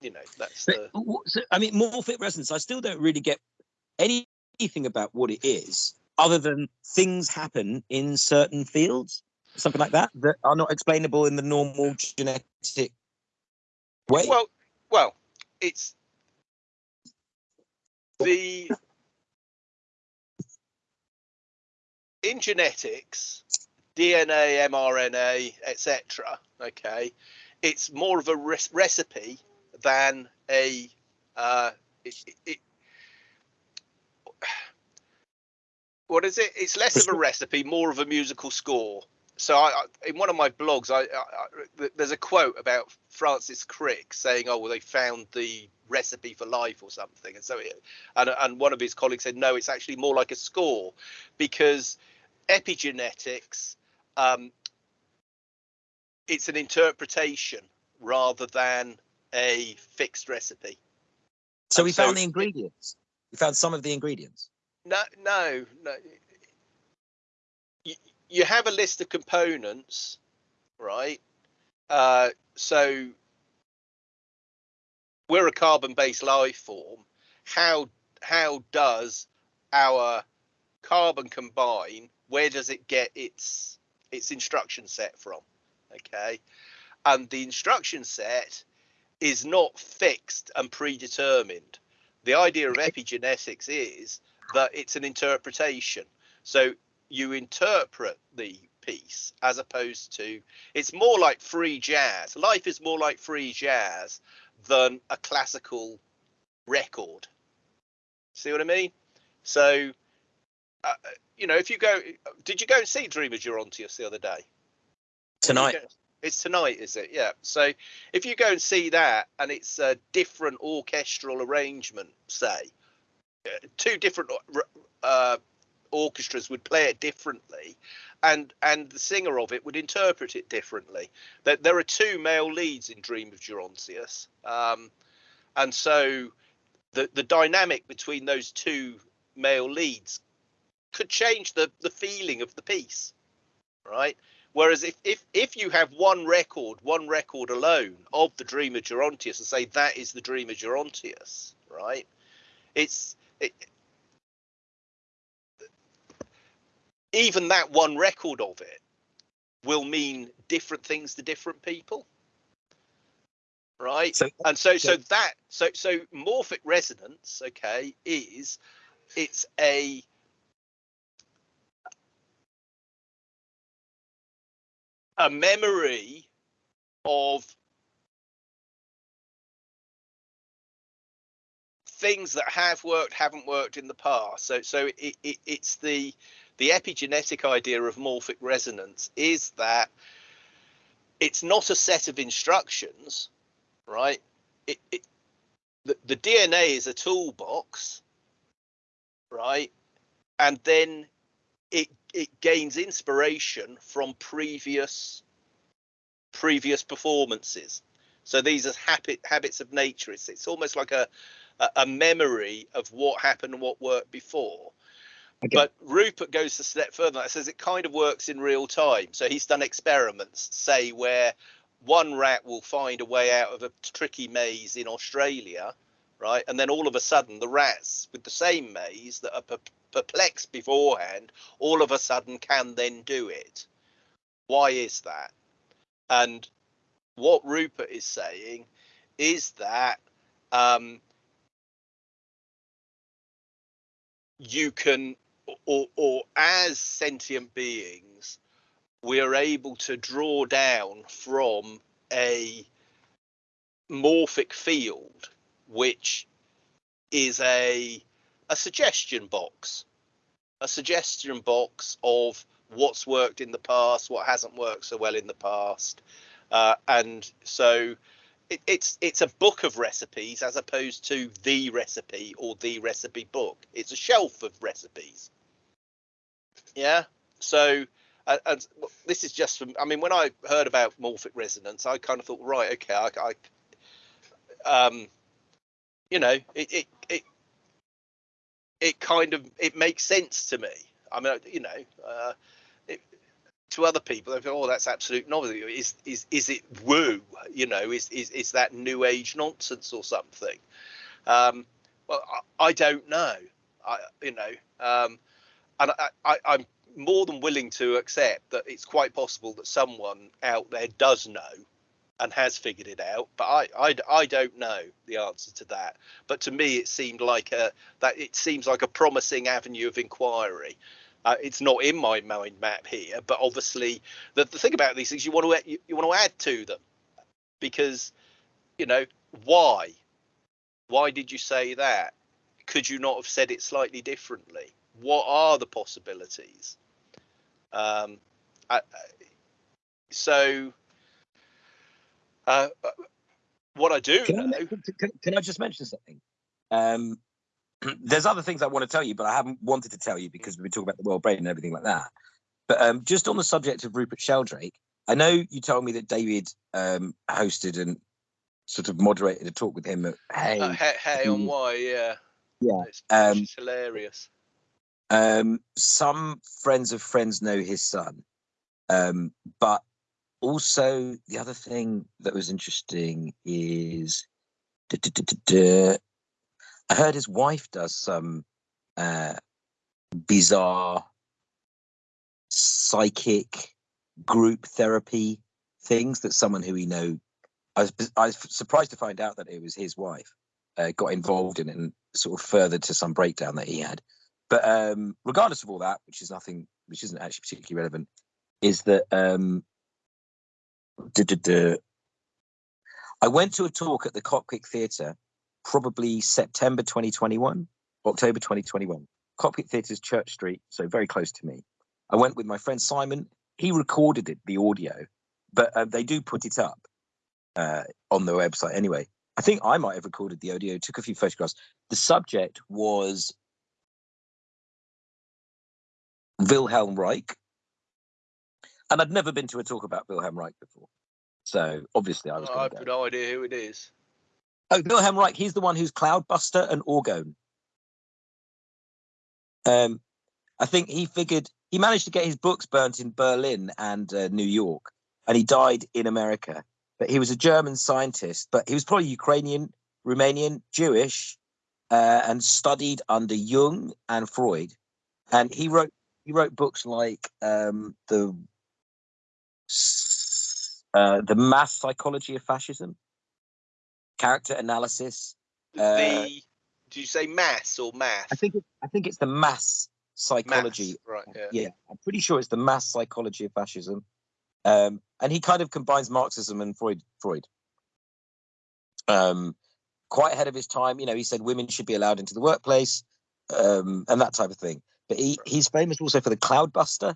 You know, that's the. So, I mean, morphic resonance. I still don't really get anything about what it is, other than things happen in certain fields, something like that, that are not explainable in the normal genetic way. Well, well, it's the in genetics, DNA, mRNA, etc. Okay, it's more of a re- recipe than a uh, it, it, what is it? It's less of a recipe, more of a musical score so I, in one of my blogs, I, I, there's a quote about Francis Crick saying, "Oh, well, they found the recipe for life or something," and so it, and and one of his colleagues said, "No, it's actually more like a score, because epigenetics, um, it's an interpretation rather than a fixed recipe." So and we so found the ingredients. We found some of the ingredients. No, no, no you have a list of components, right? Uh, so we're a carbon-based life form. How how does our carbon combine? Where does it get its its instruction set from? Okay, and the instruction set is not fixed and predetermined. The idea of epigenetics is that it's an interpretation. So you interpret the piece as opposed to it's more like free jazz. Life is more like free jazz than a classical record. See what I mean? So, uh, you know, if you go, did you go and see Dream of Gerontius the other day? Tonight. It's tonight, is it? Yeah. So if you go and see that, and it's a different orchestral arrangement, say, uh, two different uh, orchestras would play it differently and and the singer of it would interpret it differently there, there are two male leads in dream of gerontius um, and so the the dynamic between those two male leads could change the the feeling of the piece right Whereas if, if if you have one record, one record alone of the dream of Gerontius, and say that is the dream of Gerontius, right? It's it, even that one record of it will mean different things to different people right? So, and so so that so so morphic resonance okay is it's a a memory of things that have worked haven't worked in the past. So so it, it, it's the the epigenetic idea of morphic resonance is that it's not a set of instructions right? It, it the, the dna is a toolbox right? And then it it gains inspiration from previous previous performances. So these are habit habits of nature. It's it's almost like a a, a memory of what happened what worked before Okay. but Rupert goes a step further. That says it kind of works in real time. So he's done experiments, say where one rat will find a way out of a tricky maze in Australia, right? And then all of a sudden, the rats with the same maze that are per- perplexed beforehand, all of a sudden can then do it. Why is that? And what Rupert is saying is that um, you can, or, or as sentient beings, we are able to draw down from a morphic field, which is a a suggestion box, a suggestion box of what's worked in the past, what hasn't worked so well in the past, uh, and so it, it's it's a book of recipes as opposed to the recipe or the recipe book. It's a shelf of recipes. Yeah. So, uh, and this is just from. I mean, when I heard about morphic resonance, I kind of thought, right, okay, I, I um, you know, it it it it kind of it makes sense to me. I mean, you know, uh, it, to other people, they go, "Oh, that's absolute novelty." Is is is it woo? You know, is is is that new age nonsense or something? Um, well, I, I don't know. I you know, um, and I, I'm more than willing to accept that it's quite possible that someone out there does know and has figured it out but I, I i don't know the answer to that. But to me it seemed like a that it seems like a promising avenue of inquiry. Uh, it's not in my mind map here but obviously the, the thing about these things you want to you, you want to add to them. Because you know why? Why did you say that? Could you not have said it slightly differently what are the possibilities um I, I- so uh, what I do Can I, can, can I just mention something? Um, there's other things I want to tell you, but I haven't wanted to tell you because we've been talking about the world brain and everything like that. But um, just on the subject of Rupert Sheldrake, I know you told me that David um, hosted and sort of moderated a talk with him at Hey. uh, hey, hey on Mm. why, yeah, Yeah, it's, um, it's hilarious. Um, some friends of friends know his son, um, but also the other thing that was interesting is duh, duh, duh, I heard his wife does some uh, bizarre psychic group therapy things that someone who we know. I was, I was surprised to find out that it was his wife uh, got involved in it and sort of further to some breakdown that he had. But um, regardless of all that, which is nothing, which isn't actually particularly relevant, is that um, duh, duh, duh. I went to a talk at the Cockpit Theatre, probably September 2021, October 2021. Cockpit Theatre's Church Street, so very close to me. I went with my friend Simon. He recorded it, the audio, but uh, they do put it up uh, on the website anyway. I think I might have recorded the audio, took a few photographs. The subject was Wilhelm Reich. And I'd never been to a talk about Wilhelm Reich before. So obviously I was going I've go. no idea who it is. Oh, Wilhelm Reich, he's the one who's Cloudbuster and Orgone. Um, I think he figured he managed to get his books burnt in Berlin and uh, New York, and he died in America. But he was a German scientist, but he was probably Ukrainian, Romanian, Jewish, uh, and studied under Jung and Freud. And he wrote he wrote books like um, the uh, the mass psychology of fascism, character analysis. Uh, the do you say mass or math? I think it, I think it's the mass psychology. Mass, right. Yeah. Yeah, I'm pretty sure it's the mass psychology of fascism. Um, and he kind of combines Marxism and Freud. Freud. Um, quite ahead of his time, you know, he said women should be allowed into the workplace, um, and that type of thing. But he, he's famous also for the Cloudbuster,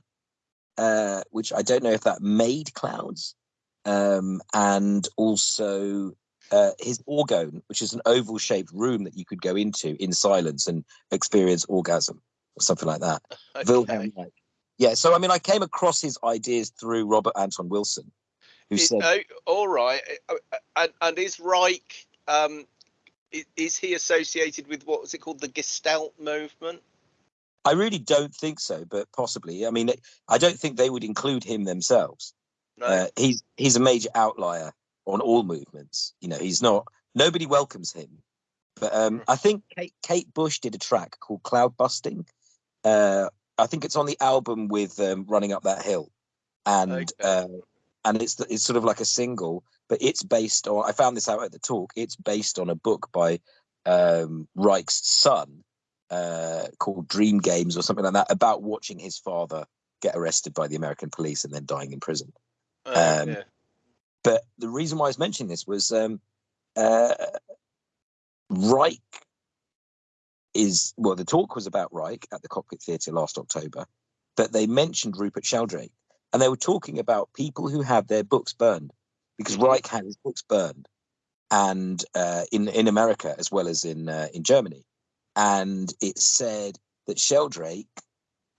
uh, which I don't know if that made clouds, um, and also uh, his orgone, which is an oval-shaped room that you could go into in silence and experience orgasm or something like that. Okay. Wilhelm. Yeah, so I mean, I came across his ideas through Robert Anton Wilson, who Is- said, oh, all right. And, and is Reich, um, i- is he associated with what was it called, the Gestalt movement? I really don't think so, but possibly. I mean, I don't think they would include him themselves. No. Uh, he's he's a major outlier on all movements. You know, he's not. Nobody welcomes him. But um. I think Kate, Kate Bush did a track called "Cloud Busting." Uh, I think it's on the album with um, "Running Up That Hill," and Okay. uh, and it's the- it's sort of like a single, but it's based on. I found this out at the talk. It's based on a book by um, Reich's son uh, called Dream Games or something like that about watching his father get arrested by the American police and then dying in prison. Oh, um, yeah. But the reason why I was mentioning this was um, uh, Reich is well, the talk was about Reich at the Cockpit Theatre last October, but they mentioned Rupert Sheldrake, and they were talking about people who had their books burned because Mhm. Reich had his books burned, and uh, in in America as well as in uh, in Germany, and it said that Sheldrake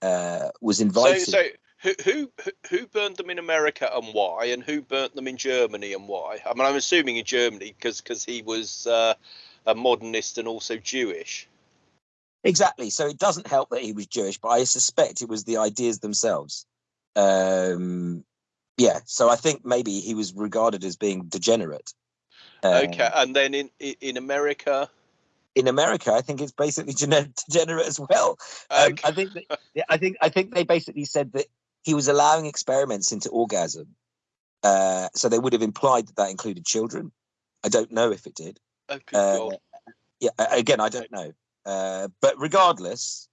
uh, was So, invited. so who, who who- who burned them in America and why, and who burnt them in Germany and why? I mean, I'm assuming in Germany because because he was uh, a modernist and also Jewish. Exactly. So it doesn't help that he was Jewish, but I suspect it was the ideas themselves. Um, yeah. So I think maybe he was regarded as being degenerate. Uh, Okay, and then in in America, In America, I think it's basically degenerate as well. Um, okay, I think. That, yeah, I think. I think they basically said that he was allowing experiments into orgasm. Uh, so they would have implied that that included children. I don't know if it did. good Uh, yeah again i don't know uh but regardless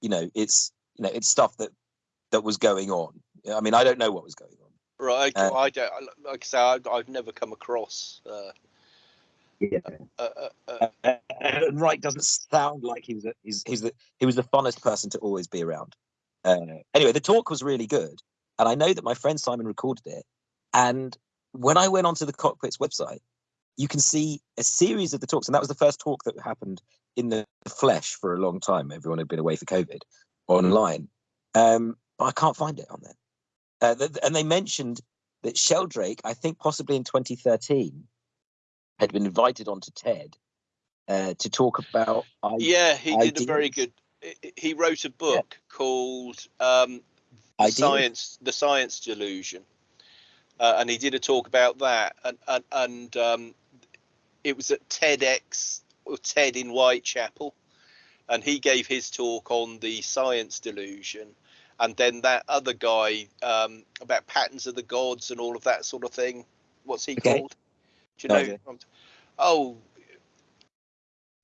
you know it's you know it's stuff that that was going on i mean i don't know what was going on right. Okay, uh, I don't like I say, I, I've never come across. Uh, yeah. Uh, uh, uh, and Wright doesn't sound like he was a, he's, he's the he was the funnest person to always be around. Uh, anyway the talk was really good and i know that my friend simon recorded it. And when i went onto the cockpit's website you can see a series of the talks and that was the first talk that happened in the flesh for a long time. Everyone had been away for covid online. Um, but i can't find it on there. Uh, and they mentioned that sheldrake i think possibly in 2013 had been invited onto ted uh, to talk about I- yeah, he did a very good. he- wrote a book called um, science the science delusion uh, and he did a talk about that and and, and um, it was at tedx or ted in whitechapel and he gave his talk on the science delusion and then that other guy um, about patterns of the gods and all of that sort of thing what's he Okay. called do you No know idea. oh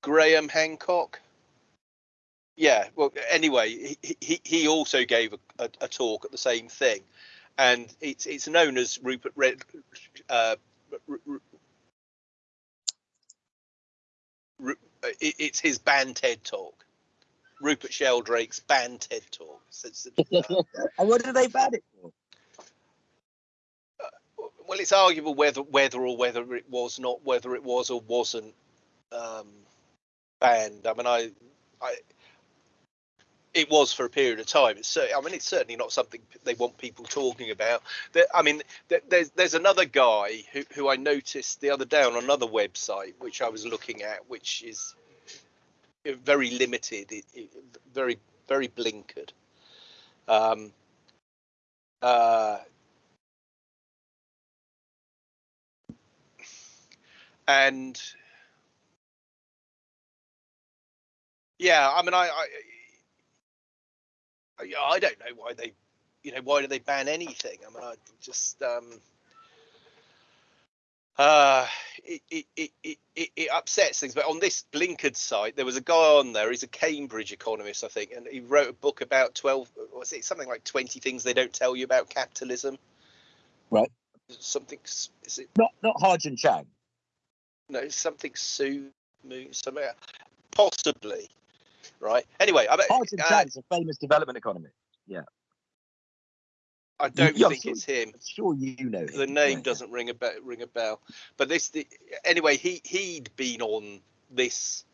graham hancock? Yeah well anyway he, he, he also gave a, a, a talk at the same thing. And it's it's known as rupert red uh, R- R- Ru- uh, it, it's his banned ted talk. Rupert sheldrake's banned ted talk. So uh, and what did they ban it for well it's arguable whether whether or whether it was not whether it was or wasn't um banned. I mean i i it was for a period of time. It's i mean it's certainly not something they want people talking about. There, i mean there, there's there's another guy who, who i noticed the other day on another website which i was looking at which is very limited it, it, very very blinkered. Um, uh, and yeah, I mean, I, I, I, I don't know why they, you know, why do they ban anything? I mean, I just, um, uh, it, it, it, it, it upsets things. But on this blinkered site, there was a guy on there. He's a Cambridge economist, I think, and he wrote a book about twelve. Was it something like twenty things they don't tell you about capitalism? Right. Something. Is it Not not Ha-Joon Chang. No something Sue something possibly right anyway i, Ha-Joon uh, Chang's a famous development economist. Yeah. I don't I'm think sure- it's him I'm sure you know him. the name Yeah. doesn't ring a bell ring a bell but this the, anyway he he'd been on this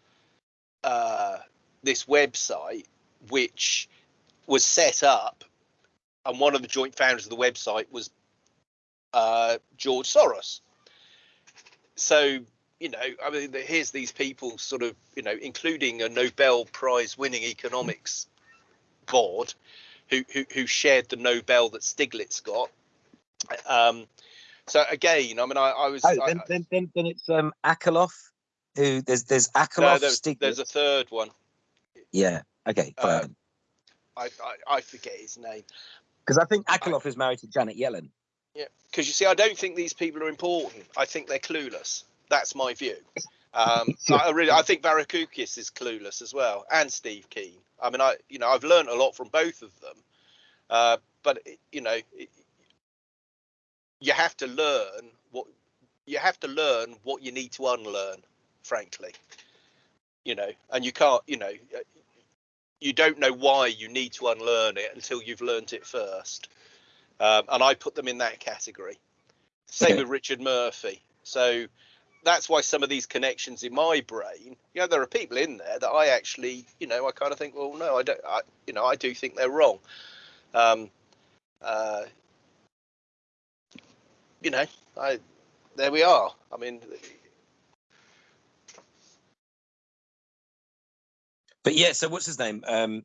uh this website which was set up and one of the joint founders of the website was uh george soros so you know i mean here's these people sort of you know including a nobel prize winning economics board who, who who shared the nobel that stiglitz got um so again i mean i, I was Oh, I- then, then, then, then it's um Akerlof. Who there's there's no, there's, Stiglitz. there's a third one yeah. Okay. Uh. I, I i forget his name Because I think Akerlof is married to Janet Yellen. Yeah, because you see, I don't think these people are important. I think they're clueless. That's my view. Um, I really, I think Varoufakis is clueless as well, and Steve Keen. I mean, I, you know, I've learned a lot from both of them. Uh, but you know, it, you have to learn what you have to learn what you need to unlearn. Frankly, you know, and you can't, you know, you don't know why you need to unlearn it until you've learned it first. Um, and I put them in that category. Same with Richard Murphy. So that's why some of these connections in my brain, you know, there are people in there that I actually, you know, I kind of think, well, no, I don't, I, you know, I do think they're wrong. Um, uh, you know, I, there we are. I mean, But yeah, so what's his name? Um,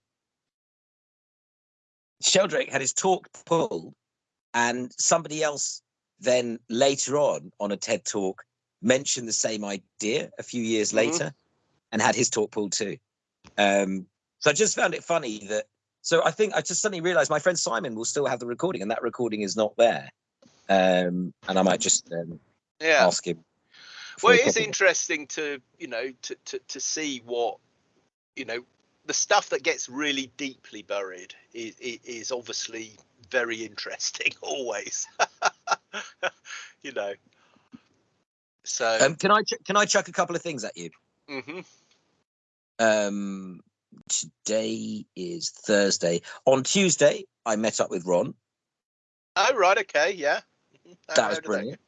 Sheldrake had his talk pulled, and somebody else then later on on a TED talk mentioned the same idea a few years Mhm. later and had his talk pulled too. Um, so I just found it funny that. So I think I just suddenly realized my friend Simon will still have the recording, and that recording is not there. Um, and I might just um, yeah. ask him. Well, it is interesting to you know to, to to see what you know the stuff that gets really deeply buried is is obviously very interesting always. you know. So. Um, can I ch- can I chuck a couple of things at you? Mm-hmm. um today is thursday. On tuesday i met up with ron. Oh right, okay, yeah. How- that was brilliant.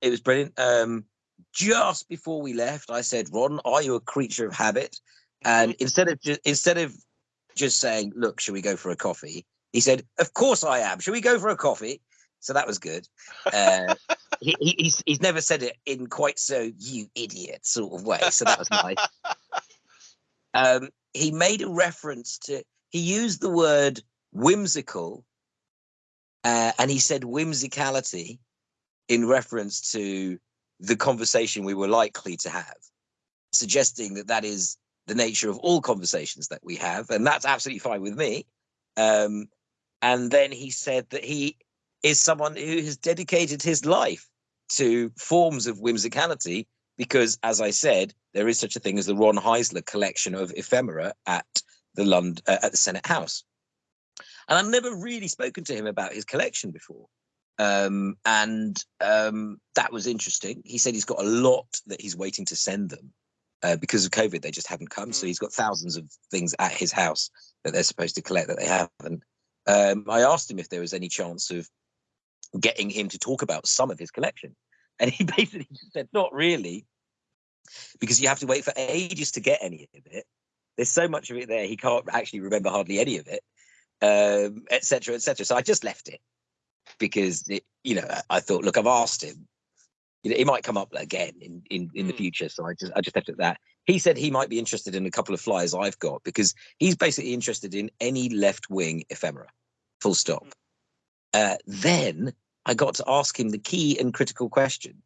It was brilliant. Um just before we left i said ron are you a creature of habit? And instead of just instead of just saying look should we go for a coffee? he said of course i am. Should we go for a coffee so that was good. Uh he, he, he's, he's never said it in quite so you idiot sort of way. So that was nice. Um, he made a reference to he used the word whimsical uh, and he said whimsicality in reference to the conversation we were likely to have suggesting that that is the nature of all conversations that we have and that's absolutely fine with me. Um, and then he said that he is someone who has dedicated his life to forms of whimsicality because as i said there is such a thing as the Ron Heisler collection of ephemera at the London uh, at the Senate House. And I've never really spoken to him about his collection before. Um, and um, that was interesting. He said he's got a lot that he's waiting to send them uh, because of COVID. They just haven't come. So Mm. he's got thousands of things at his house that they're supposed to collect that they haven't. Um, I asked him if there was any chance of getting him to talk about some of his collection. And he basically just said, not really, because you have to wait for ages to get any of it. There's so much of it there, he can't actually remember hardly any of it, um, et cetera, et cetera. So I just left it because, it, you know, I- thought, look, I've asked him. You know, it might come up again in, in, in the Hmm. future. So I just I just left it at that. He said he might be interested in a couple of flyers I've got because he's basically interested in any left wing ephemera. Full stop. Uh, then I got to ask him the key and critical question,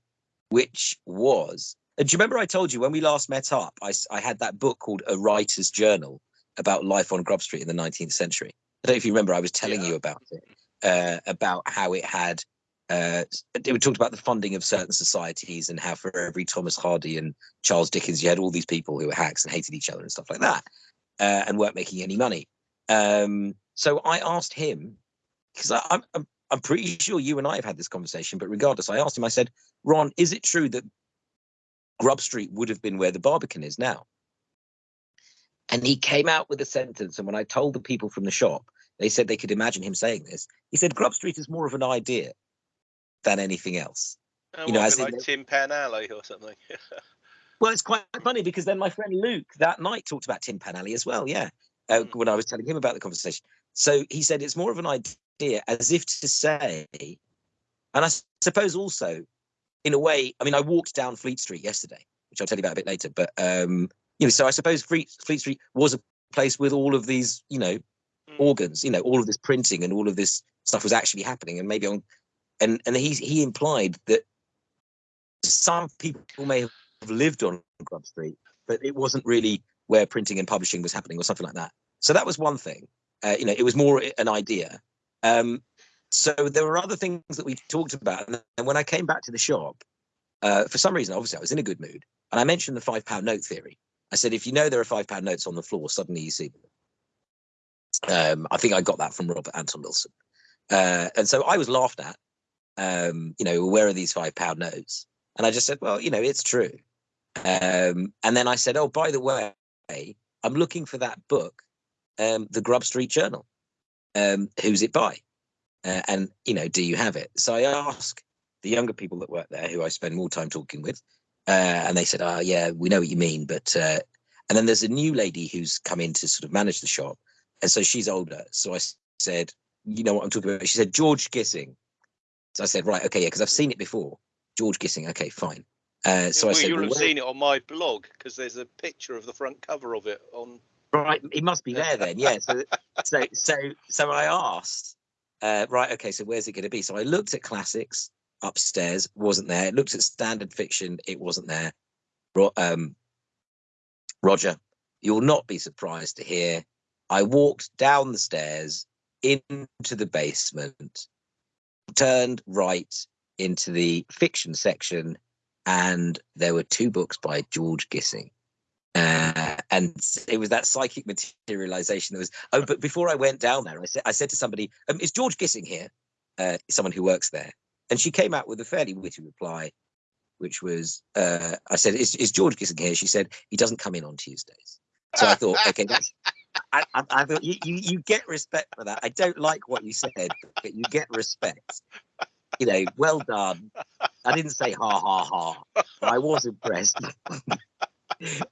which was, and do you remember I told you when we last met up, I had that book called A Writer's Journal about life on Grub Street in the 19th century. I don't know if you remember, I was telling Yeah. you about it, uh, about how it had, uh, it talked about the funding of certain societies and how for every Thomas Hardy and Charles Dickens, you had all these people who were hacks and hated each other and stuff like that, uh, and weren't making any money. Um, so I asked him, because I'm, I'm, I'm pretty sure you and I have had this conversation, but regardless, I asked him, I said, Ron, is it true that Grub Street would have been where the Barbican is now? And he came out with a sentence. And when I told the people from the shop, they said they could imagine him saying this. He said, Grub Street is more of an idea than anything else. Oh, You know, as in like the- Tin Pan Alley or something. Well, it's quite funny because then my friend Luke that night talked about Tin Pan Alley as well. Yeah, uh, Mm. when I was telling him about the conversation. So he said it's more of an idea, as if to say, and I suppose also, in a way, I mean, I walked down Fleet Street yesterday, which I'll tell you about a bit later. But um, you know, so I suppose Fleet Fleet Street was a place with all of these, you know, Mm. organs, you know, all of this printing and all of this stuff was actually happening, and maybe on, and and he he implied that some people may have lived on Grub Street, but it wasn't really where printing and publishing was happening or something like that. So that was one thing. Uh, you know, it was more an idea. Um, so there were other things that we talked about, and when I came back to the shop, uh, for some reason, obviously, I was in a good mood, and I mentioned the five pound note theory. I said, if you know there are five pound notes on the floor, suddenly you see them. Um, I think I got that from Robert Anton Wilson, uh, and so I was laughed at. Um, you know, where are these five pound notes? And I just said, well, you know, it's true. Um, and then I said, oh, by the way, I'm looking for that book, um, the Grub Street Journal. Um, who's it by? Uh, and you know, do you have it? So I asked the younger people that work there, who I spend more time talking with, uh, and they said, "Ah, yeah, we know what you mean." But uh, and then there's a new lady who's come in to sort of manage the shop, and so she's older. So I said, "You know what I'm talking about?" She said, "George Gissing." So I said, "Right, okay, yeah, because I've seen it before." George Gissing, okay, fine. Uh, so I said, you'll well, have seen it on my blog because there's a picture of the front cover of it on. Right, he must be there then. Yeah. So, so, so, so I asked, uh, right, okay, so where's it going to be? So I looked at classics upstairs, wasn't there. Looked at standard fiction, it wasn't there. Ro- um, Roger, you'll not be surprised to hear I walked down the stairs into the basement, turned right into the fiction section, and there were two books by George Gissing. Uh, and it was that psychic materialization that was. Oh, but before I went down there, I said, I said to somebody, um, "Is George Gissing here?" Uh, someone who works there, and she came out with a fairly witty reply, which was, uh, "I said, is, is George Gissing here?" She said, "He doesn't come in on Tuesdays." So I thought, okay. I, I, I thought you, you you get respect for that. I don't like what you said, but you get respect. You know, well done. I didn't say ha ha ha, but I was impressed.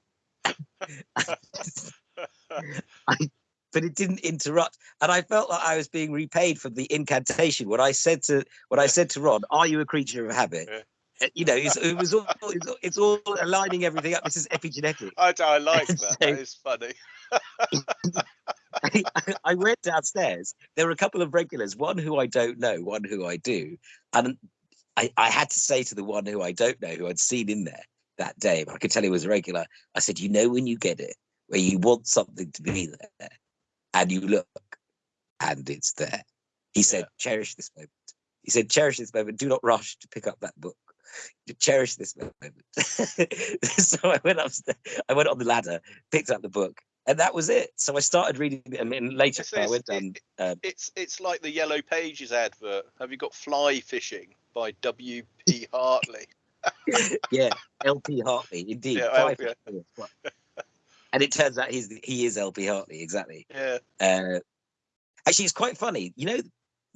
but it didn't interrupt and i felt like i was being repaid for the incantation What i said to what i said to ron are you a creature of habit Yeah. Uh, you know it's, it was all it's, all- it's all aligning everything up this is epigenetic I, I like that. So- that is funny. I went downstairs. There were a couple of regulars, one who I don't know, one who I do. And I, I had to say to the one who I don't know, who I'd seen in there that day, but I could tell he was a regular. I said, You know, when you get it, where you want something to be there and you look and it's there. He said, Cherish this moment. He said, Cherish this moment. Do not rush to pick up that book. Cherish this moment. so I went upstairs, I went on the ladder, picked up the book, and that was it. So I started reading it, and later It's- I went down. Uh, It's it's like the Yellow Pages advert. Have you got Fly Fishing by W. P. Hartley? yeah, LP Hartley, indeed. Yeah, LP. and it turns out he's he is LP Hartley, exactly. Yeah. Uh, actually, it's quite funny. You know,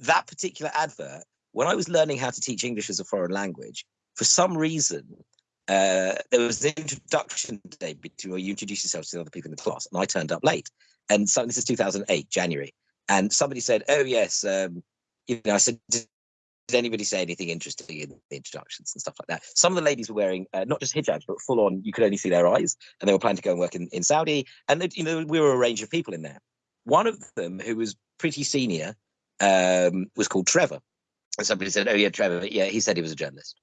that particular advert, when I was learning how to teach English as a foreign language, for some reason, uh, there was an introduction day between where you introduce yourself to the other people in the class, and I turned up late. And so this is 2008, January. And somebody said, Oh, yes. Um, you know, I said, did, anybody say anything interesting in the introductions and stuff like that? Some of the ladies were wearing uh, not just hijabs, but full on, you could only see their eyes. And they were planning to go and work in, in Saudi. And, you know, we were a range of people in there. One of them, who was pretty senior, um, was called Trevor. And somebody said, "Oh yeah, Trevor. Yeah, he said he was a journalist."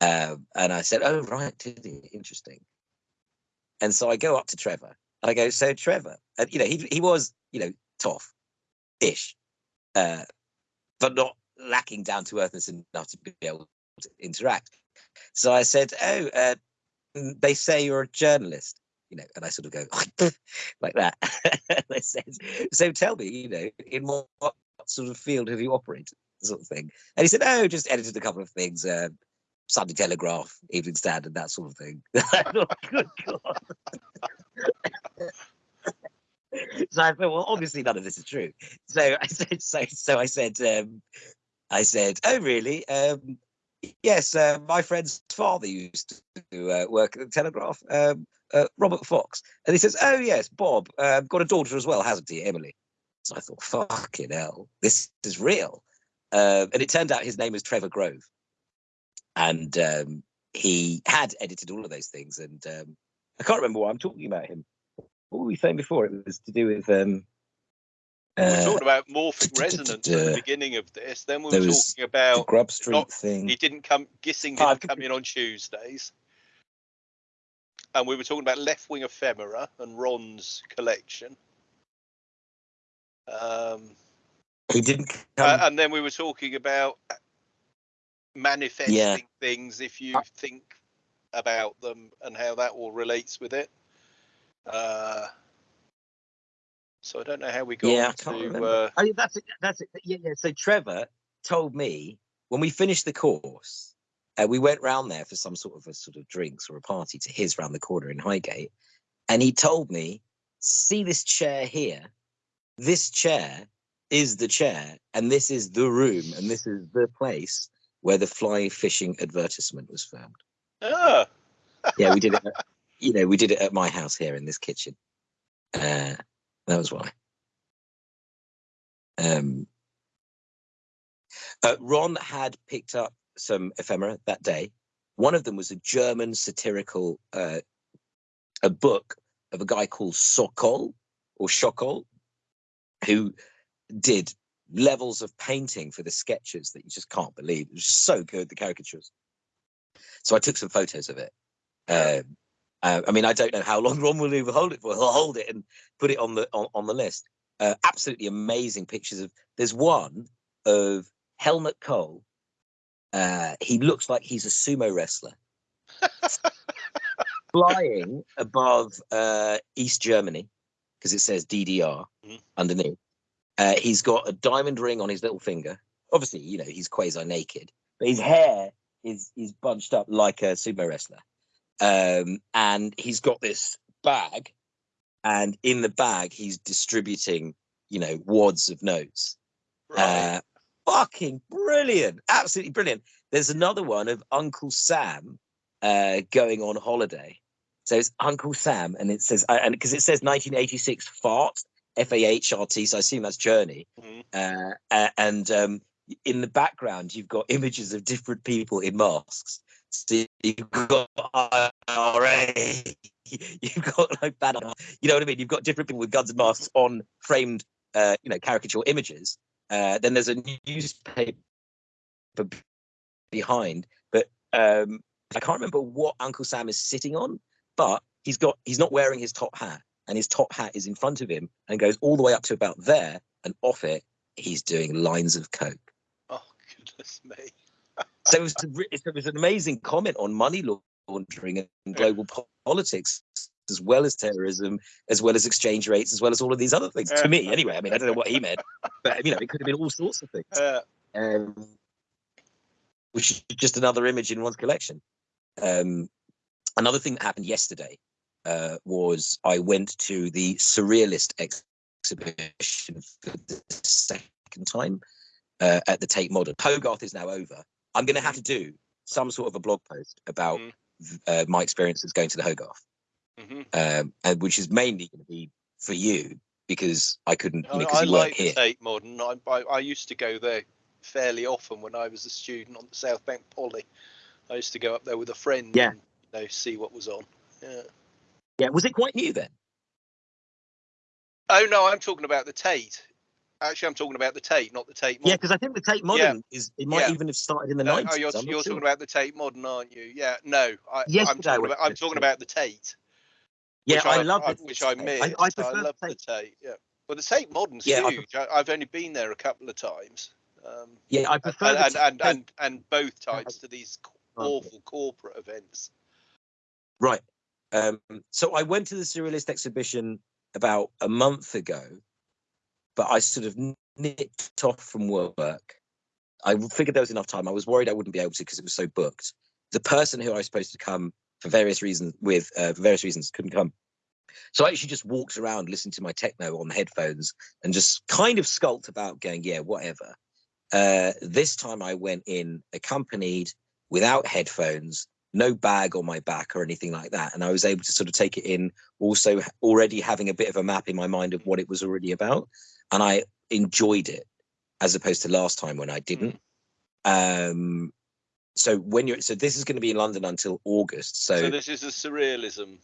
Um, and I said, "Oh right, interesting." And so I go up to Trevor and I go, "So Trevor, and you know, he he was you know tough, ish, uh, but not lacking down to earthness enough to be able to interact." So I said, "Oh, uh, mm, they say you're a journalist." You know, and I sort of go like that. they said, "So tell me, you know, in what, what sort of field have you operated?" Sort of thing. And he said, "Oh, just edited a couple of things, uh, Sunday Telegraph, Evening Standard, that sort of thing." Good God. so I thought, well, obviously none of this is true. So I said, so so I said, um, I said, oh really? Um, yes, uh, my friend's father used to uh, work at the Telegraph, um, uh, Robert Fox, and he says, oh yes, Bob, uh, got a daughter as well, hasn't he, Emily? So I thought, fucking hell, this is real. Uh, and it turned out his name was Trevor Grove, and um, he had edited all of those things. And um, I can't remember why I'm talking about him. What were we saying before? It was to do with. We were uh, talking about morphic resonance at the uh, beginning of this. Then we were talking the about Grub Street not- thing. he didn't come. Gissing didn't come in on Tuesdays. And we were talking about left wing ephemera and Ron's collection. Um, He didn't come. uh, and then we were talking about manifesting things if you Uh, think about them and how that all relates with it. Uh, so I don't know how we got yeah, I can't to. remember. Uh, Oh, yeah, that's it. That's it. Yeah, yeah. So Trevor told me when we finished the course, uh, we went round there for some sort of a sort of drinks or a party to his round the corner in Highgate, and he told me, "See this chair here? This chair is the chair, and this is the room, and this is the place where the fly fishing advertisement was filmed." ah, Yeah, we did it. At, you know, we did it at my house here in this kitchen. Uh, that was why. Um, uh, Ron had picked up some ephemera that day. One of them was a German satirical uh, a book of a guy called Sokol or Schokol, who did levels of painting for the sketches that you just can't believe. It was just so good, the caricatures. So I took some photos of it. Um, uh, I mean, I don't know how long Ron will hold it for. He'll hold it and put it on the on, on the list. Uh, absolutely amazing pictures of. There's one of Helmut Kohl. Uh, he looks like he's a sumo wrestler, flying above uh, East Germany because it says DDR Mhm. underneath. Uh, he's got a diamond ring on his little finger. Obviously, you know he's quasi naked, but his hair is is bunched up like a sumo wrestler. Um, and he's got this bag, and in the bag he's distributing, you know, wads of notes. right. Uh, fucking brilliant, absolutely brilliant. There's another one of Uncle Sam uh, going on holiday. So it's Uncle Sam, and it says, uh, and because it says 1986 fart, F A H R T, so I assume that's Journey. Mhm. Uh, and um, in the background, you've got images of different people in masks. So you've got IRA, you've got like bad, you know what I mean? You've got different people with guns and masks on framed, uh, you know, caricature images. Uh, then there's a newspaper behind, but um, I can't remember what Uncle Sam is sitting on, but he's got he's not wearing his top hat, and his top hat is in front of him and goes all the way up to about there, and off it he's doing lines of coke. Oh goodness me. So it was, it was an amazing comment on money laundering and global politics, as well as terrorism, as well as exchange rates, as well as all of these other things. Yeah. To me, anyway. I mean, I don't know what he meant, but you know, it could have been all sorts of things. Uh, Um, which is just another image in one's collection. Um, another thing that happened yesterday uh, was I went to the Surrealist ex- exhibition for the second time uh, at the Tate Modern. Hogarth is now over. I'm going to have to do some sort of a blog post about Mm. uh, my experiences going to the Hogarth, mhm. um, and which is mainly going to be for you because I couldn't, you know, I, because I you weren't like Tate Modern. I, I, I used to go there fairly often when I was a student on the South Bank Poly. I used to go up there with a friend Yeah. and you know, see what was on. Yeah. Yeah, was it quite new then? Oh no, I'm talking about the Tate. Actually, I'm talking about the Tate, not the Tate Modern. Yeah, because I think the Tate Modern is it might Yeah. even have started in the No, nineties. oh, you're, you're talking about the Tate Modern, aren't you? Yeah. No, I, Yesterday I'm talking about. I'm the talking Tate. about the Tate. Yeah, I, I, love I, it. which I missed. I, I I, prefer love the the Tate. Tate. Yeah. Well, the Tate Modern's Yeah, huge. I, I've only been there a couple of times. Um, Yeah, I prefer and, the and, and, and and both times to these awful corporate events. Right. Um, so I went to the Surrealist exhibition about a month ago, but I sort of nipped off from work. I figured there was enough time. I was worried I wouldn't be able to because it was so booked. The person who I was supposed to come for various reasons with uh, for various reasons couldn't come. So I actually just walked around listening to my techno on headphones and just kind of skulked about going, yeah, whatever. Uh, this time I went in accompanied without headphones no bag on my back or anything like that. And I was able to sort of take it in, also already having a bit of a map in my mind of what it was already about. And I enjoyed it as opposed to last time when I didn't. Um, so when you're so this is going to be in London until August. So, So, this is a surrealism.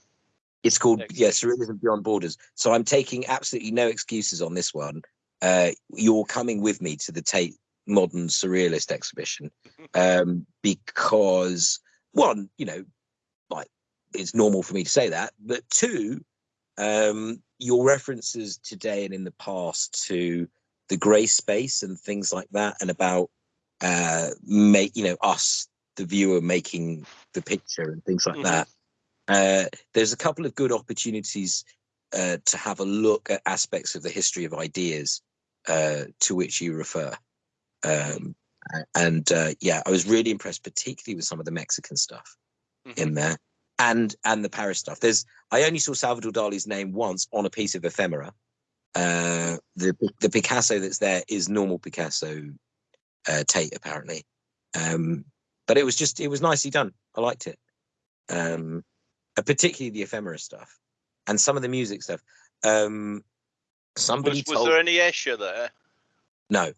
it's called yeah. Surrealism Beyond Borders. So I'm taking absolutely no excuses on this one. Uh, you're coming with me to the Tate Modern Surrealist exhibition um, because one, you know, like it's normal for me to say that, but two, um, your references today and in the past to the grey space and things like that, and about uh, make you know us, the viewer, making the picture and things like Mhm. that. Uh, there's a couple of good opportunities uh, to have a look at aspects of the history of ideas uh, to which you refer. Um, and uh, yeah, I was really impressed, particularly with some of the Mexican stuff Mhm. in there, and and the Paris stuff. There's I only saw Salvador Dali's name once on a piece of ephemera. Uh, the the Picasso that's there is normal Picasso uh, Tate apparently, um, but it was just it was nicely done. I liked it, um, uh, particularly the ephemera stuff and some of the music stuff. Um, somebody Was, was told there any Escher there? no.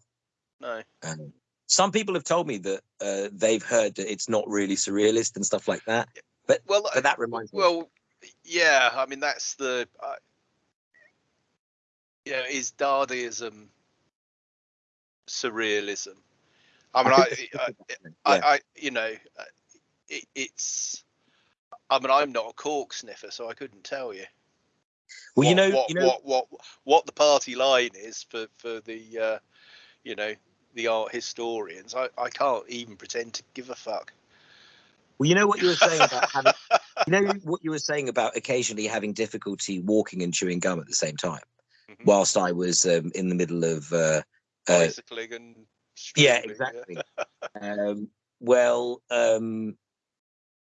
No. Um, some people have told me that uh, they've heard that it's not really surrealist and stuff like that. Well, But that reminds me. well, yeah. I mean, that's the. Uh, yeah, is Dadaism surrealism? I mean, I, I, I, yeah. I, you know, uh, it, it's. I mean, I'm not a cork sniffer, so I couldn't tell you. well, you know, what, you know, what what what the party line is for for the uh, you know the art historians. I I can't even pretend to give a fuck. Well, you know what you were saying about having, you know what you were saying about occasionally having difficulty walking and chewing gum at the same time, Mhm. whilst I was um, in the middle of. Uh, uh, bicycling and yeah, exactly. um, well, um,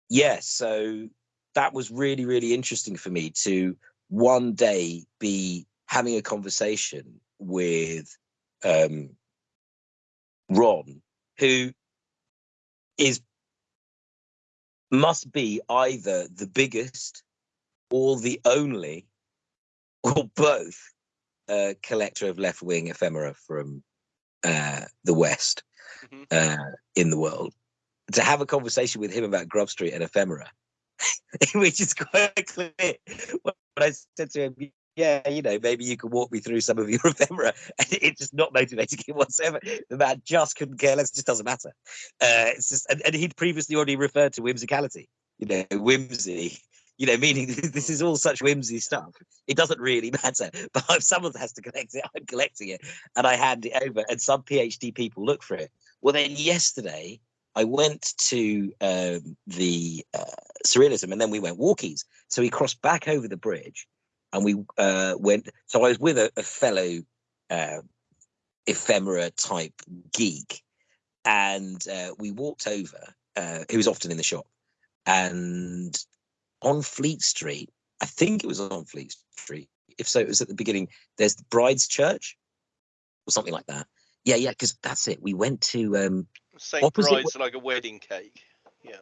yeah, so that was really, really interesting for me to one day be having a conversation with um, Ron, who is must be either the biggest or the only or both uh, collector of left wing ephemera from uh, the West Mhm. uh, in the world. To have a conversation with him about Grub Street and ephemera, which is quite clear. When I said to him, yeah, you know, maybe you could walk me through some of your ephemera. And it's just not motivating him whatsoever. The man just couldn't care less. It just doesn't matter. Uh, it's just, and, and he'd previously already referred to whimsicality, you know, whimsy, you know, meaning this is all such whimsy stuff. It doesn't really matter. But if someone has to collect it, I'm collecting it and I hand it over. And some PhD people look for it. Well, then yesterday I went to um, the uh, surrealism and then we went walkies. So we crossed back over the bridge and we uh, went. So I was with a, a fellow uh, ephemera type geek, and uh, we walked over. Uh, who was often in the shop, and on Fleet Street, I think it was on Fleet Street. If so, it was at the beginning. There's the Bride's Church, or something like that. Yeah, yeah, because that's it. We went to um, St. Opposite Bride's like a wedding cake. Yeah.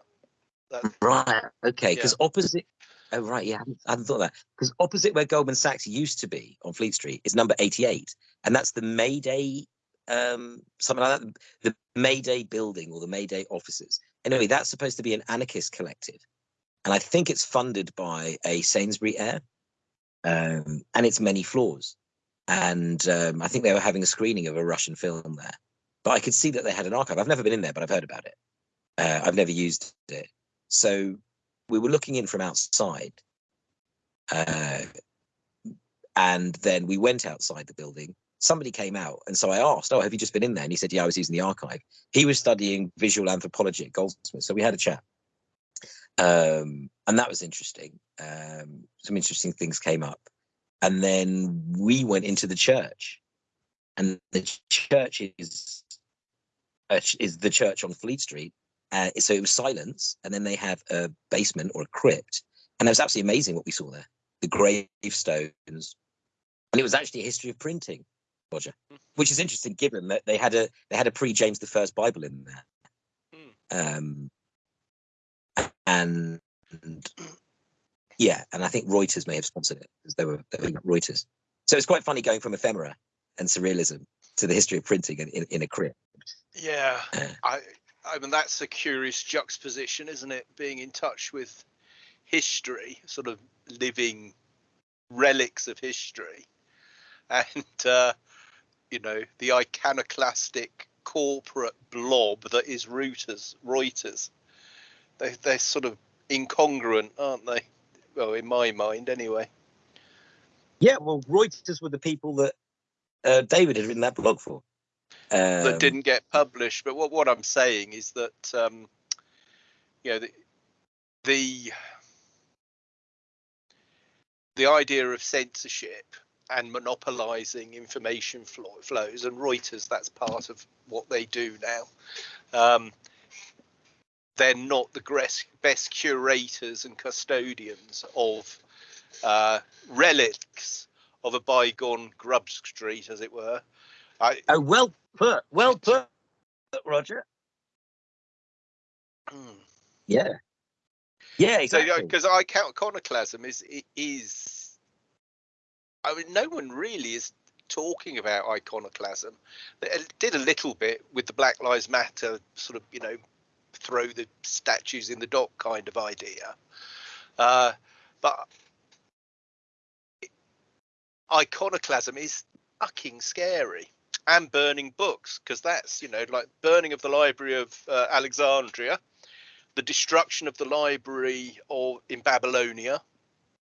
That, Right. Okay. Yeah. Because opposite. Oh, right. Yeah. I hadn't, thought that. Because opposite where Goldman Sachs used to be on Fleet Street is number 88. And that's the Mayday, um, something like that. The Mayday building or the Mayday offices. Anyway, that's supposed to be an anarchist collective. And I think it's funded by a Sainsbury heir. Um, and it's many floors. and um, I think they were having a screening of a Russian film there. But I could see that they had an archive. I've never been in there, but I've heard about it. Uh, I've never used it. So we were looking in from outside, uh, and then we went outside the building. Somebody came out, and so I asked, "Oh, have you just been in there?" And he said, "Yeah, I was using the archive." He was studying visual anthropology at Goldsmith, so we had a chat, um, and that was interesting. Um, some interesting things came up, and then we went into the church, and the church is uh, is the church on Fleet Street. Uh, so it was silence, and then they have a basement or a crypt, and it was absolutely amazing what we saw there. The gravestones, and it was actually a history of printing, Roger, which is interesting given that they had a they had a pre James the First Bible in there, um, and yeah, and I think Reuters may have sponsored it because they were, they were Reuters. So it's quite funny going from ephemera and surrealism to the history of printing in, in, in a crypt. Yeah, I I mean that's a curious juxtaposition, isn't it? Being in touch with history, sort of living relics of history, and uh, you know the iconoclastic corporate blob that is Reuters. Reuters. They they're sort of incongruent, aren't they? Well, in my mind, anyway. Yeah, well, Reuters were the people that uh, David had written that blog for. Um, that didn't get published. But what what I'm saying is that um, you know the the the idea of censorship and monopolizing information flow, flows and Reuters that's part of what they do now. Um, they're not the best, best curators and custodians of uh, relics of a bygone Grub Street, as it were. I, oh, well put, well put, Roger. Hmm. Yeah, yeah, exactly. Because I count iconoclasm is is. I mean, no one really is talking about iconoclasm. They did a little bit with the Black Lives Matter sort of, you know, throw the statues in the dock kind of idea. Uh, but iconoclasm is fucking scary and burning books because that's you know like burning of the library of uh, alexandria the destruction of the library or in babylonia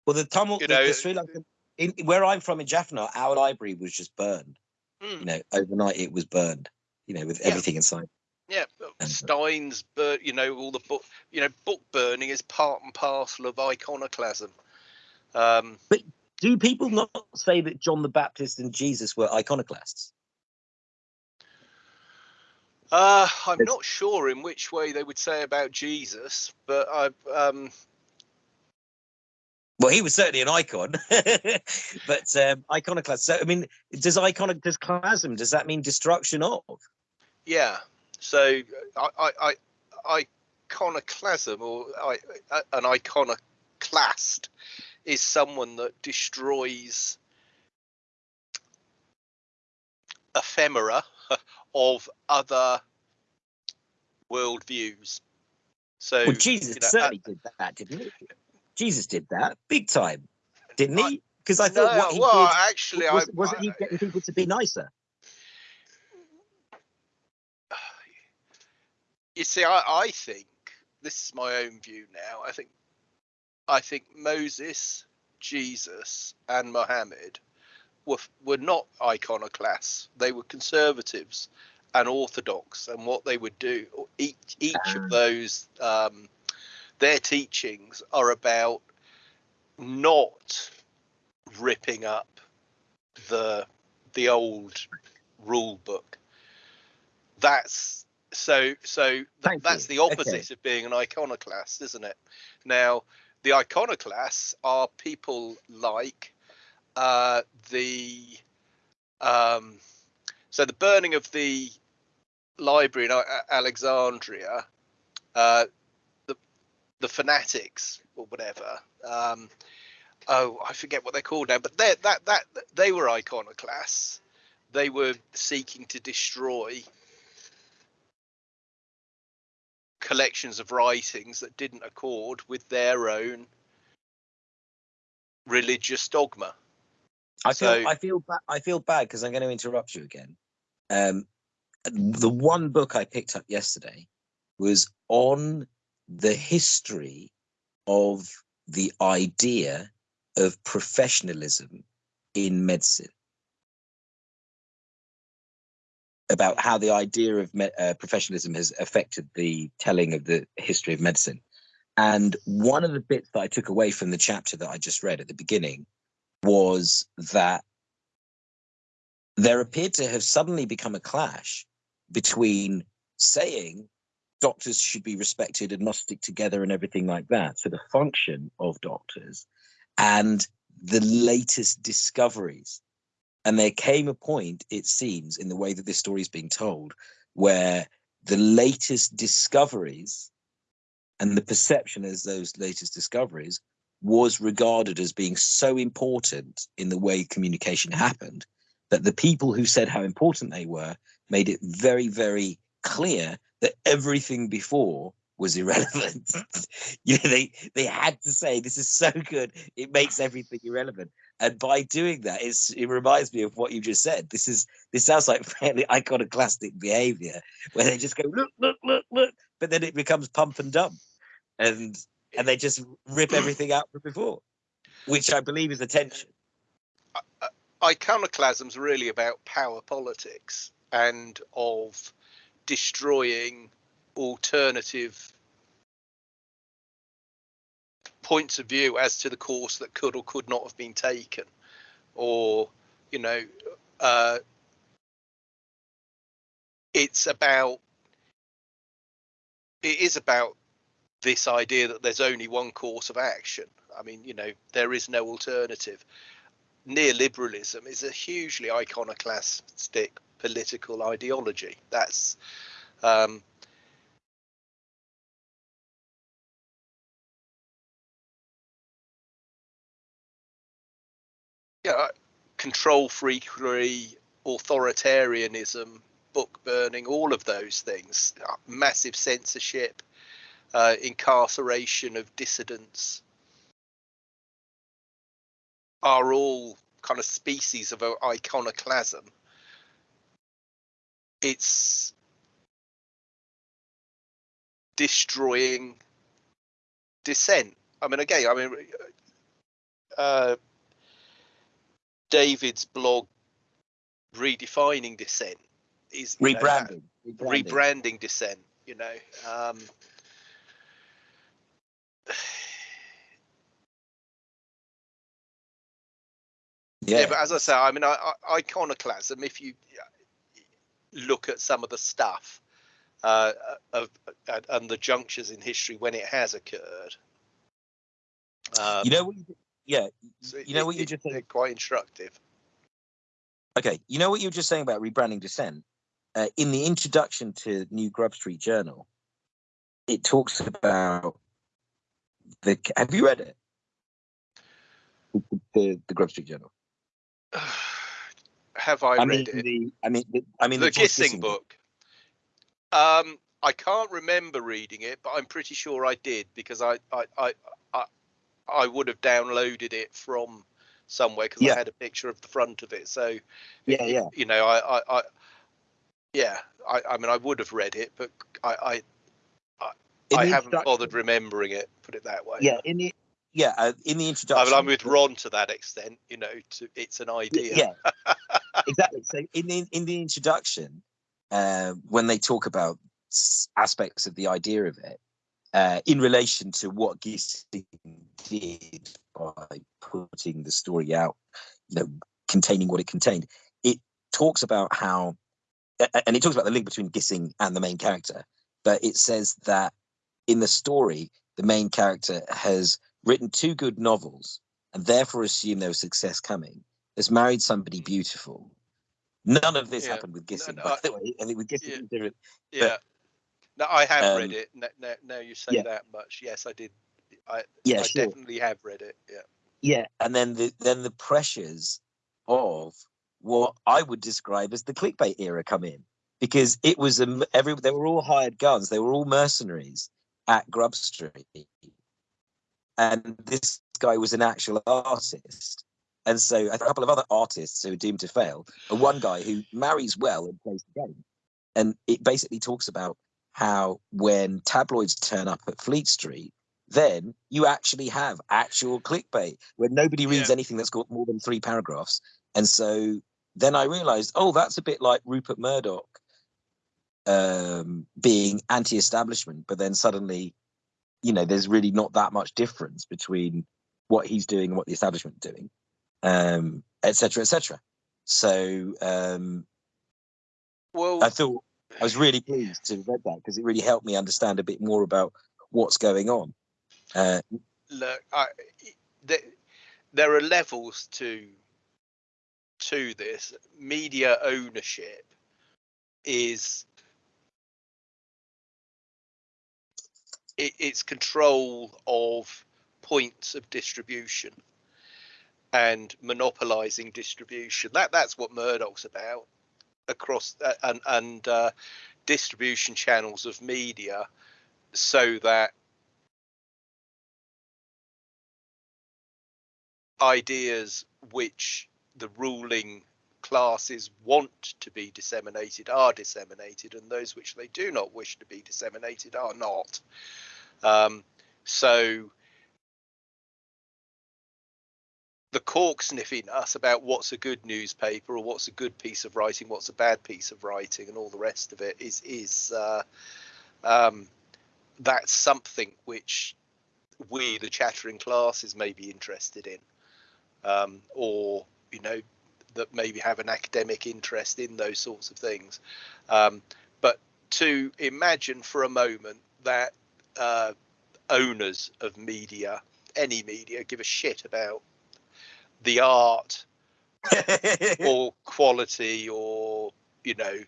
well the tumult you know, the, Sri Lanka, in, where i'm from in jaffna our library was just burned mm. you know overnight it was burned you know with yeah. everything inside yeah stein's but you know all the book you know book burning is part and parcel of iconoclasm um but do people not say that John the Baptist and Jesus were iconoclasts? Uh, I'm not sure in which way they would say about Jesus, but I. Um... Well, he was certainly an icon, but um, iconoclast. So, I mean, does iconic does clasm? Does that mean destruction of? Yeah. So, I, I, I iconoclasm or I, an iconoclast is someone that destroys ephemera of other worldviews. So well, Jesus you know, certainly uh, did that, didn't he? Jesus did that big time, didn't he? Because I thought no, what he well, did actually, was, I, wasn't he getting people to be nicer? You see, I, I think this is my own view now. I think I think Moses, Jesus, and Muhammad were were not iconoclasts. They were conservatives and orthodox, and what they would do each each of ah. those um, their teachings are about not ripping up the the old rule book. That's so so th- that's the opposite okay. of being an iconoclast, isn't it? Now the iconoclasts are people like uh, the um, so the burning of the library in Alexandria, uh, the the fanatics or whatever. Um, oh, I forget what they're called now, but that that they were iconoclasts. They were seeking to destroy collections of writings that didn't accord with their own religious dogma. I feel So- I feel ba- I feel bad because I'm going to interrupt you again. Um, the one book I picked up yesterday was on the history of the idea of professionalism in medicine. About how the idea of me- uh, professionalism has affected the telling of the history of medicine. And one of the bits that I took away from the chapter that I just read at the beginning was that there appeared to have suddenly become a clash between saying doctors should be respected and must stick together and everything like that. So the function of doctors and the latest discoveries. And there came a point, it seems, in the way that this story is being told, where the latest discoveries and the perception as those latest discoveries was regarded as being so important in the way communication happened that the people who said how important they were made it very, very clear that everything before was irrelevant. you know, they they had to say this is so good, it makes everything irrelevant. And by doing that, it's it reminds me of what you just said. This is this sounds like fairly iconoclastic behavior where they just go look, look, look, look, but then it becomes pump and dump, and and they just rip everything out from before, which I believe is attention. iconoclasm's really about power politics and of destroying alternative points of view as to the course that could or could not have been taken or you know uh, it's about it is about this idea that there's only one course of action i mean you know there is no alternative neoliberalism is a hugely iconoclastic political ideology. That's um, yeah, control freakery, authoritarianism, book burning, all of those things, uh, massive censorship, uh, incarceration of dissidents are all kind of species of iconoclasm. It's destroying dissent. I mean, again, I mean, uh, David's blog, redefining dissent, is you know, Rebranding, rebranding dissent. You know, um, yeah. Yeah, but as I say, I mean, I, I, iconoclasm. If you look at some of the stuff uh, of and, and the junctures in history when it has occurred, um, you know what? You, yeah, so you know it- what you just said. quite instructive. Okay, you know what you were just saying about rebranding dissent. Uh, in the introduction to New Grub Street Journal, it talks about the. Have you read it? The the, the Grub Street Journal. have I, I read mean it? the. I mean the. I mean the George Gissing book. Um, I can't remember reading it, but I'm pretty sure I did because I I I I, I would have downloaded it from somewhere because Yeah. I had a picture of the front of it. So Yeah, yeah. you know, I I, I yeah, I, I mean, I would have read it, but I I, In I haven't introduction- bothered remembering it. Put it that way. Yeah, in the yeah uh, in the I introduction. mean, I'm with Ron to that extent. You know, to, it's an idea. Yeah, exactly. So in the in the introduction, uh, when they talk about aspects of the idea of it, uh, in relation to what Gissing did by putting the story out, you know, containing what it contained, it talks about how, and it talks about the link between Gissing and the main character, but it says that in the story, the main character has written two good novels and therefore assumed there was success coming has married somebody beautiful. None of this Yeah. happened with Gissing, no, by I- the way. I think with Gissing, Yeah. different. Yeah. No, I have read um, it. Now, now, now you say yeah. that much. Yes, I did. I, yeah, I sure. definitely have read it. Yeah. Yeah, and then the then the pressures of what I would describe as the clickbait era come in because it was a every they were all hired guns, they were all mercenaries at Grub Street, and this guy was an actual artist, And so a couple of other artists who are doomed to fail, and one guy who marries well and plays the game. And it basically talks about how when tabloids turn up at Fleet Street, then you actually have actual clickbait where nobody reads Yeah. anything that's got more than three paragraphs. And so then I realized, oh, that's a bit like Rupert Murdoch um, being anti establishment, but then suddenly, you know, there's really not that much difference between what he's doing and what the establishment doing, um, et cetera, et cetera. So um, Well, I thought I was really pleased to have read that because it really helped me understand a bit more about what's going on. Uh, look, I, there, there are levels to to this. Media ownership is it, it's control of points of distribution and monopolizing distribution. That that's what Murdoch's about across uh, and and uh, distribution channels of media, so that ideas which the ruling classes want to be disseminated are disseminated, and those which they do not wish to be disseminated are not. Um, so the cork sniffing us about what's a good newspaper or what's a good piece of writing, what's a bad piece of writing, and all the rest of it is is uh, um, that's something which we, the chattering classes, may be interested in, um, or you know, that maybe have an academic interest in those sorts of things. Um, but to imagine for a moment that uh, owners of media, any media, give a shit about the art or quality or you know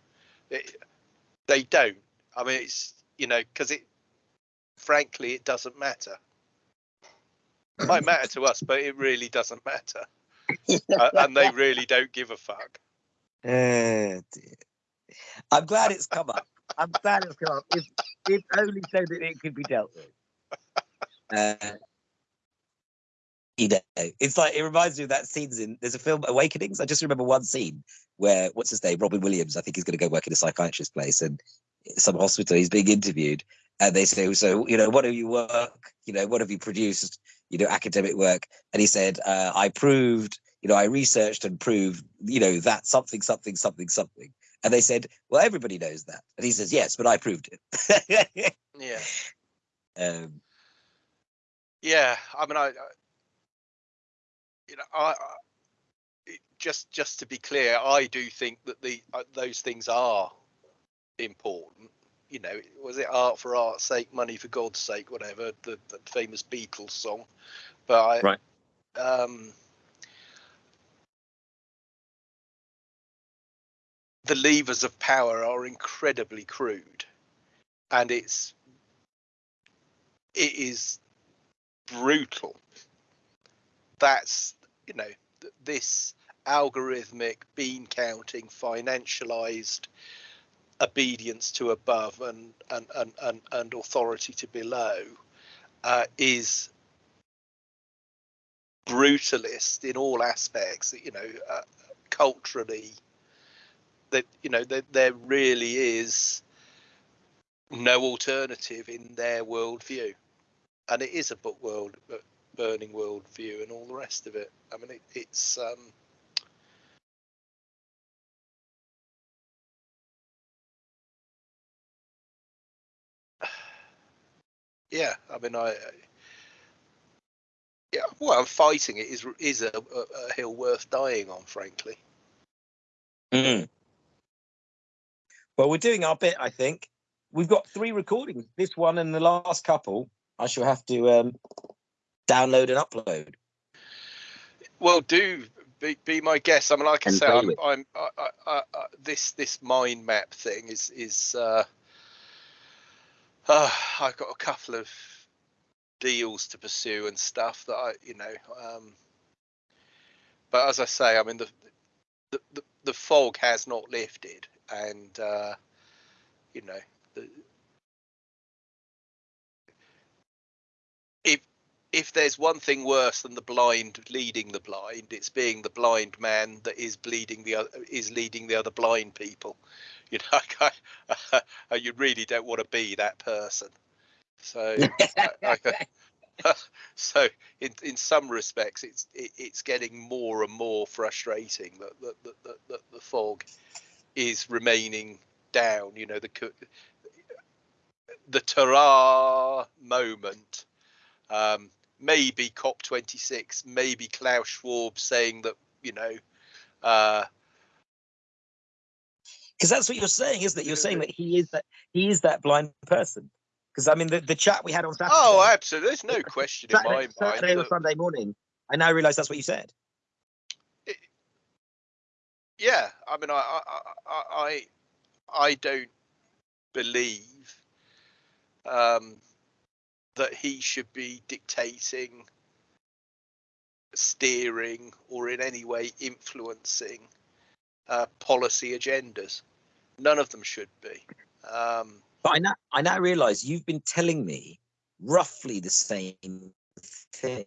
it, they don't. I mean it's you know because it frankly it doesn't matter. It might matter to us but it really doesn't matter and they really don't give a fuck Uh. I'm glad it's come up. I'm glad it's come up. If, if only so that it could be dealt with. Uh, you know, it's like it reminds me of that scenes in there's a film Awakenings. I just remember one scene where what's his name, Robin Williams. I think he's going to go work in a psychiatrist's place and some hospital. He's being interviewed, and they say, "So, you know, what have you work? You know, what have you produced? You know, academic work?" And he said, uh, "I proved." you know, I researched and proved, you know, that something, something, something, something. And they said, well, everybody knows that. And he says, yes, but I proved it. yeah um, yeah i mean i, I you know i, I just just to be clear i do think that the uh, those things are important you know was it art for art's sake money for god's sake whatever the, the famous beatles song but i Right. um the levers of power are incredibly crude and it's it is brutal that's you know this algorithmic bean counting financialized obedience to above and and and and, and authority to below uh, is brutalist in all aspects you know uh, culturally that you know that there really is no alternative in their worldview. And it is a book world uh, burning worldview and all the rest of it. I mean it, it's um yeah i mean i I- yeah well I'm fighting it is is a, a, a hill worth dying on frankly mm. Well, we're doing our bit, I think. We've got three recordings. This one and the last couple, I shall have to um, download and upload. Well, do be, be my guest. I mean, like I And say, I'm. I'm I, I, I, I, this this mind map thing is is uh, uh, I've got a couple of deals to pursue and stuff that I, you know, um, but as I say, I mean the the, the, the fog has not lifted, and uh, you know, the, if if there's one thing worse than the blind leading the blind, it's being the blind man that is bleeding the other, is leading the other blind people. You know, I, you really don't want to be that person. So, I, so in in some respects, it's it, it's getting more and more frustrating that that, that, that, that the fog is remaining down. You know, the the Tara moment. Um, maybe COP26, maybe Klaus Schwab saying that, you know, uh, because that's what you're saying, isn't it? You're saying that he is that he is that blind person. Because I mean, the, the chat we had on Saturday. Oh, absolutely. There's no question Saturday, in my mind. Saturday or Sunday morning. I now realise that's what you said. It, yeah, I mean, I, I, I, I don't believe um, that he should be dictating, steering, or in any way influencing uh, policy agendas. None of them should be. Um, but I now, I now realise you've been telling me roughly the same thing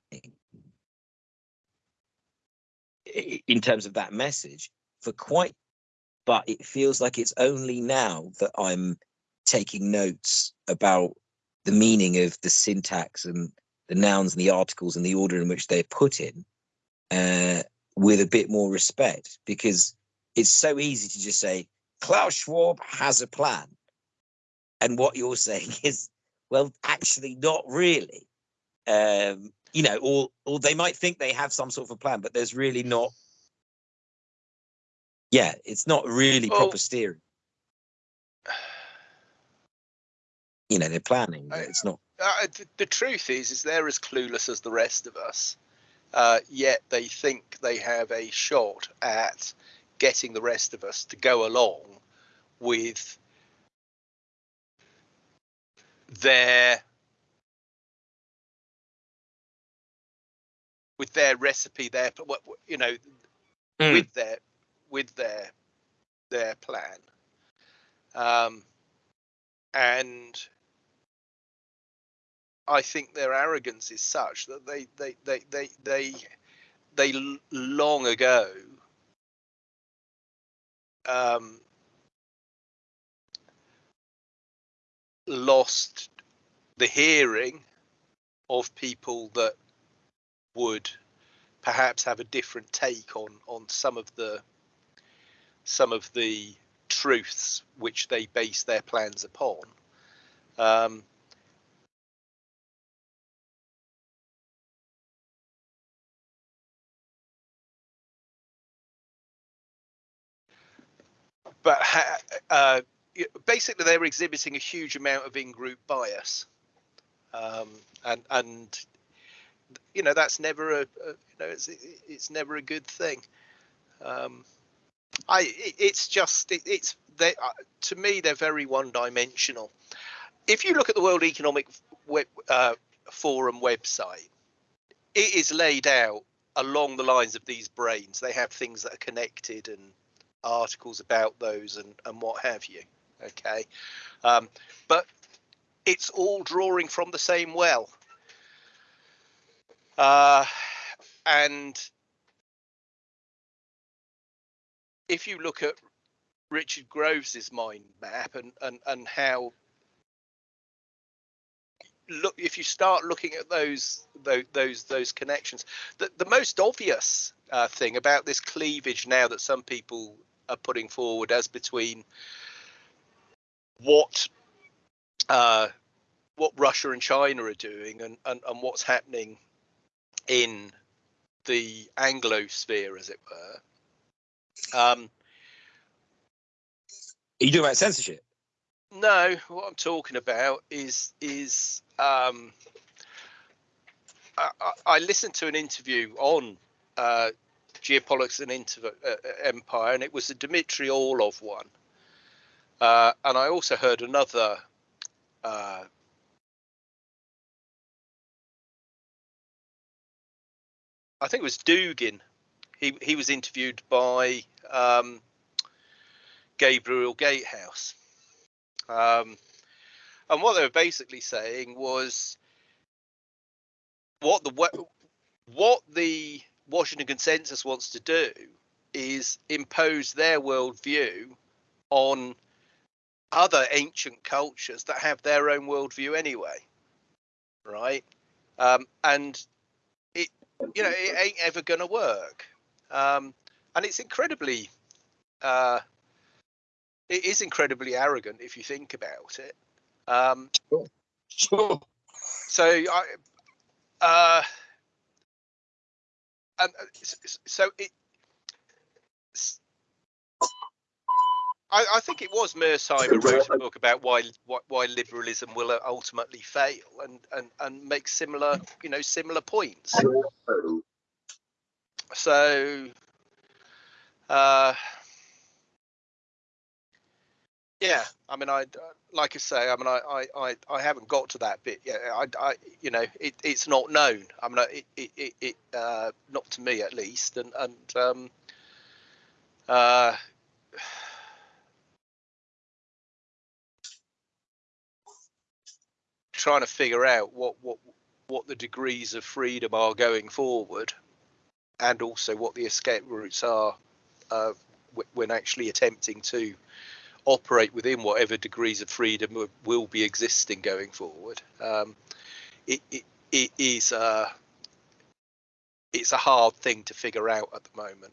in terms of that message for quite but it feels like it's only now that i'm taking notes about the meaning of the syntax and the nouns and the articles and the order in which they're put in uh, with a bit more respect because it's so easy to just say Klaus Schwab has a plan. And what you're saying is, well, actually, not really. Um, you know, or or they might think they have some sort of a plan, but there's really not. Yeah, it's not really well, proper steering. you know they're planning but it's not uh, the truth is is they're as clueless as the rest of us uh, yet they think they have a shot at getting the rest of us to go along with their with their recipe their you know mm. with their with their their plan um, and I think their arrogance is such that they they they they they they long ago um, lost the hearing of people that would perhaps have a different take on on some of the some of the truths which they base their plans upon. Um, but uh, basically they're exhibiting a huge amount of in-group bias, um, and and you know that's never a, a you know it's it's never a good thing. Um, I it, it's just it, it's they uh, to me they're very one-dimensional. If you look at the World Economic Web, uh, Forum website, it is laid out along the lines of these brains. They have things that are connected and articles about those and, and what have you. Okay. Um, but it's all drawing from the same well. Uh, and if you look at Richard Groves's mind map and, and, and how look if you start looking at those those those, those connections the, the most obvious uh, thing about this cleavage now that some people are putting forward as between what uh, what Russia and China are doing and, and, and what's happening in the Anglo sphere, as it were. Um, are you talking about censorship? No, what I'm talking about is is um, I, I, listened to an interview on uh, geopolitics and inter- uh, uh, empire, and it was the Dmitry Orlov one. Uh, and I also heard another. Uh, I think it was Dugin. He he was interviewed by um, Gabriel Gatehouse, um, and what they were basically saying was what the what the Washington Consensus wants to do is impose their worldview on other ancient cultures that have their own worldview anyway, right? Um, and it, you know, it ain't ever going to work. Um, and it's incredibly, uh, it is incredibly arrogant if you think about it. Um, Sure. so I, uh, and uh, so it. I, I think it was Mersheim who wrote a book about why why, why liberalism will ultimately fail, and, and and make similar you know similar points. So, uh, yeah, I mean, I like I say, I mean, I I, I, I haven't got to that bit yet. I, I you know, it, it's not known. I mean, it it, it, it uh, not to me at least, and and um, uh, trying to figure out what what what the degrees of freedom are going forward, and also what the escape routes are uh, wh- when actually attempting to operate within whatever degrees of freedom will, be existing going forward. Um, it, it it is uh, it's a hard thing to figure out at the moment.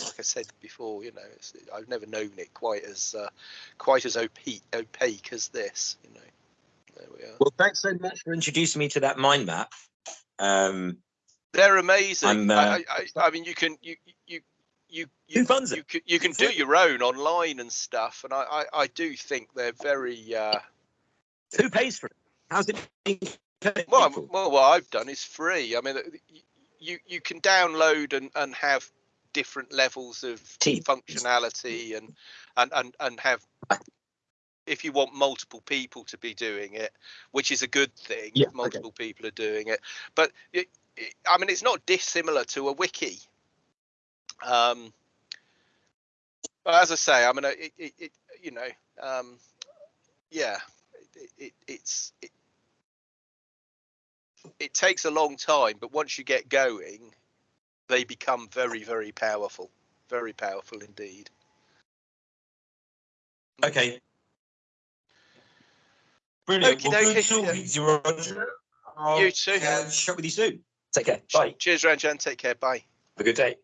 Like I said before, you know, it's, I've never known it quite as uh, quite as opaque, opaque as this. You know, there we are. Well, thanks so much for introducing me to that mind map. Um, They're amazing. Uh, I, I I mean, you can you you you Who funds you it? can you can do your own online and stuff, and I I, I do think they're very uh, who pays for it? How's it well, well. What I've done is free. I mean, you you can download and and have different levels of Teams. functionality and and and and have if you want multiple people to be doing it, which is a good thing. Yeah, if okay. multiple people are doing it, but it, it, I mean, it's not dissimilar to a wiki. Um, but as I say, I mean, uh, it, it, it you know, um, yeah, it, it, it's it, it takes a long time, but once you get going, they become very, very powerful, very powerful indeed. Okay. Brilliant. Okie Well, good talking to you, Roger. I'll You too. catch up with you soon. Take care. Bye. Cheers, Ranjan. Take care. Bye. Have a good day.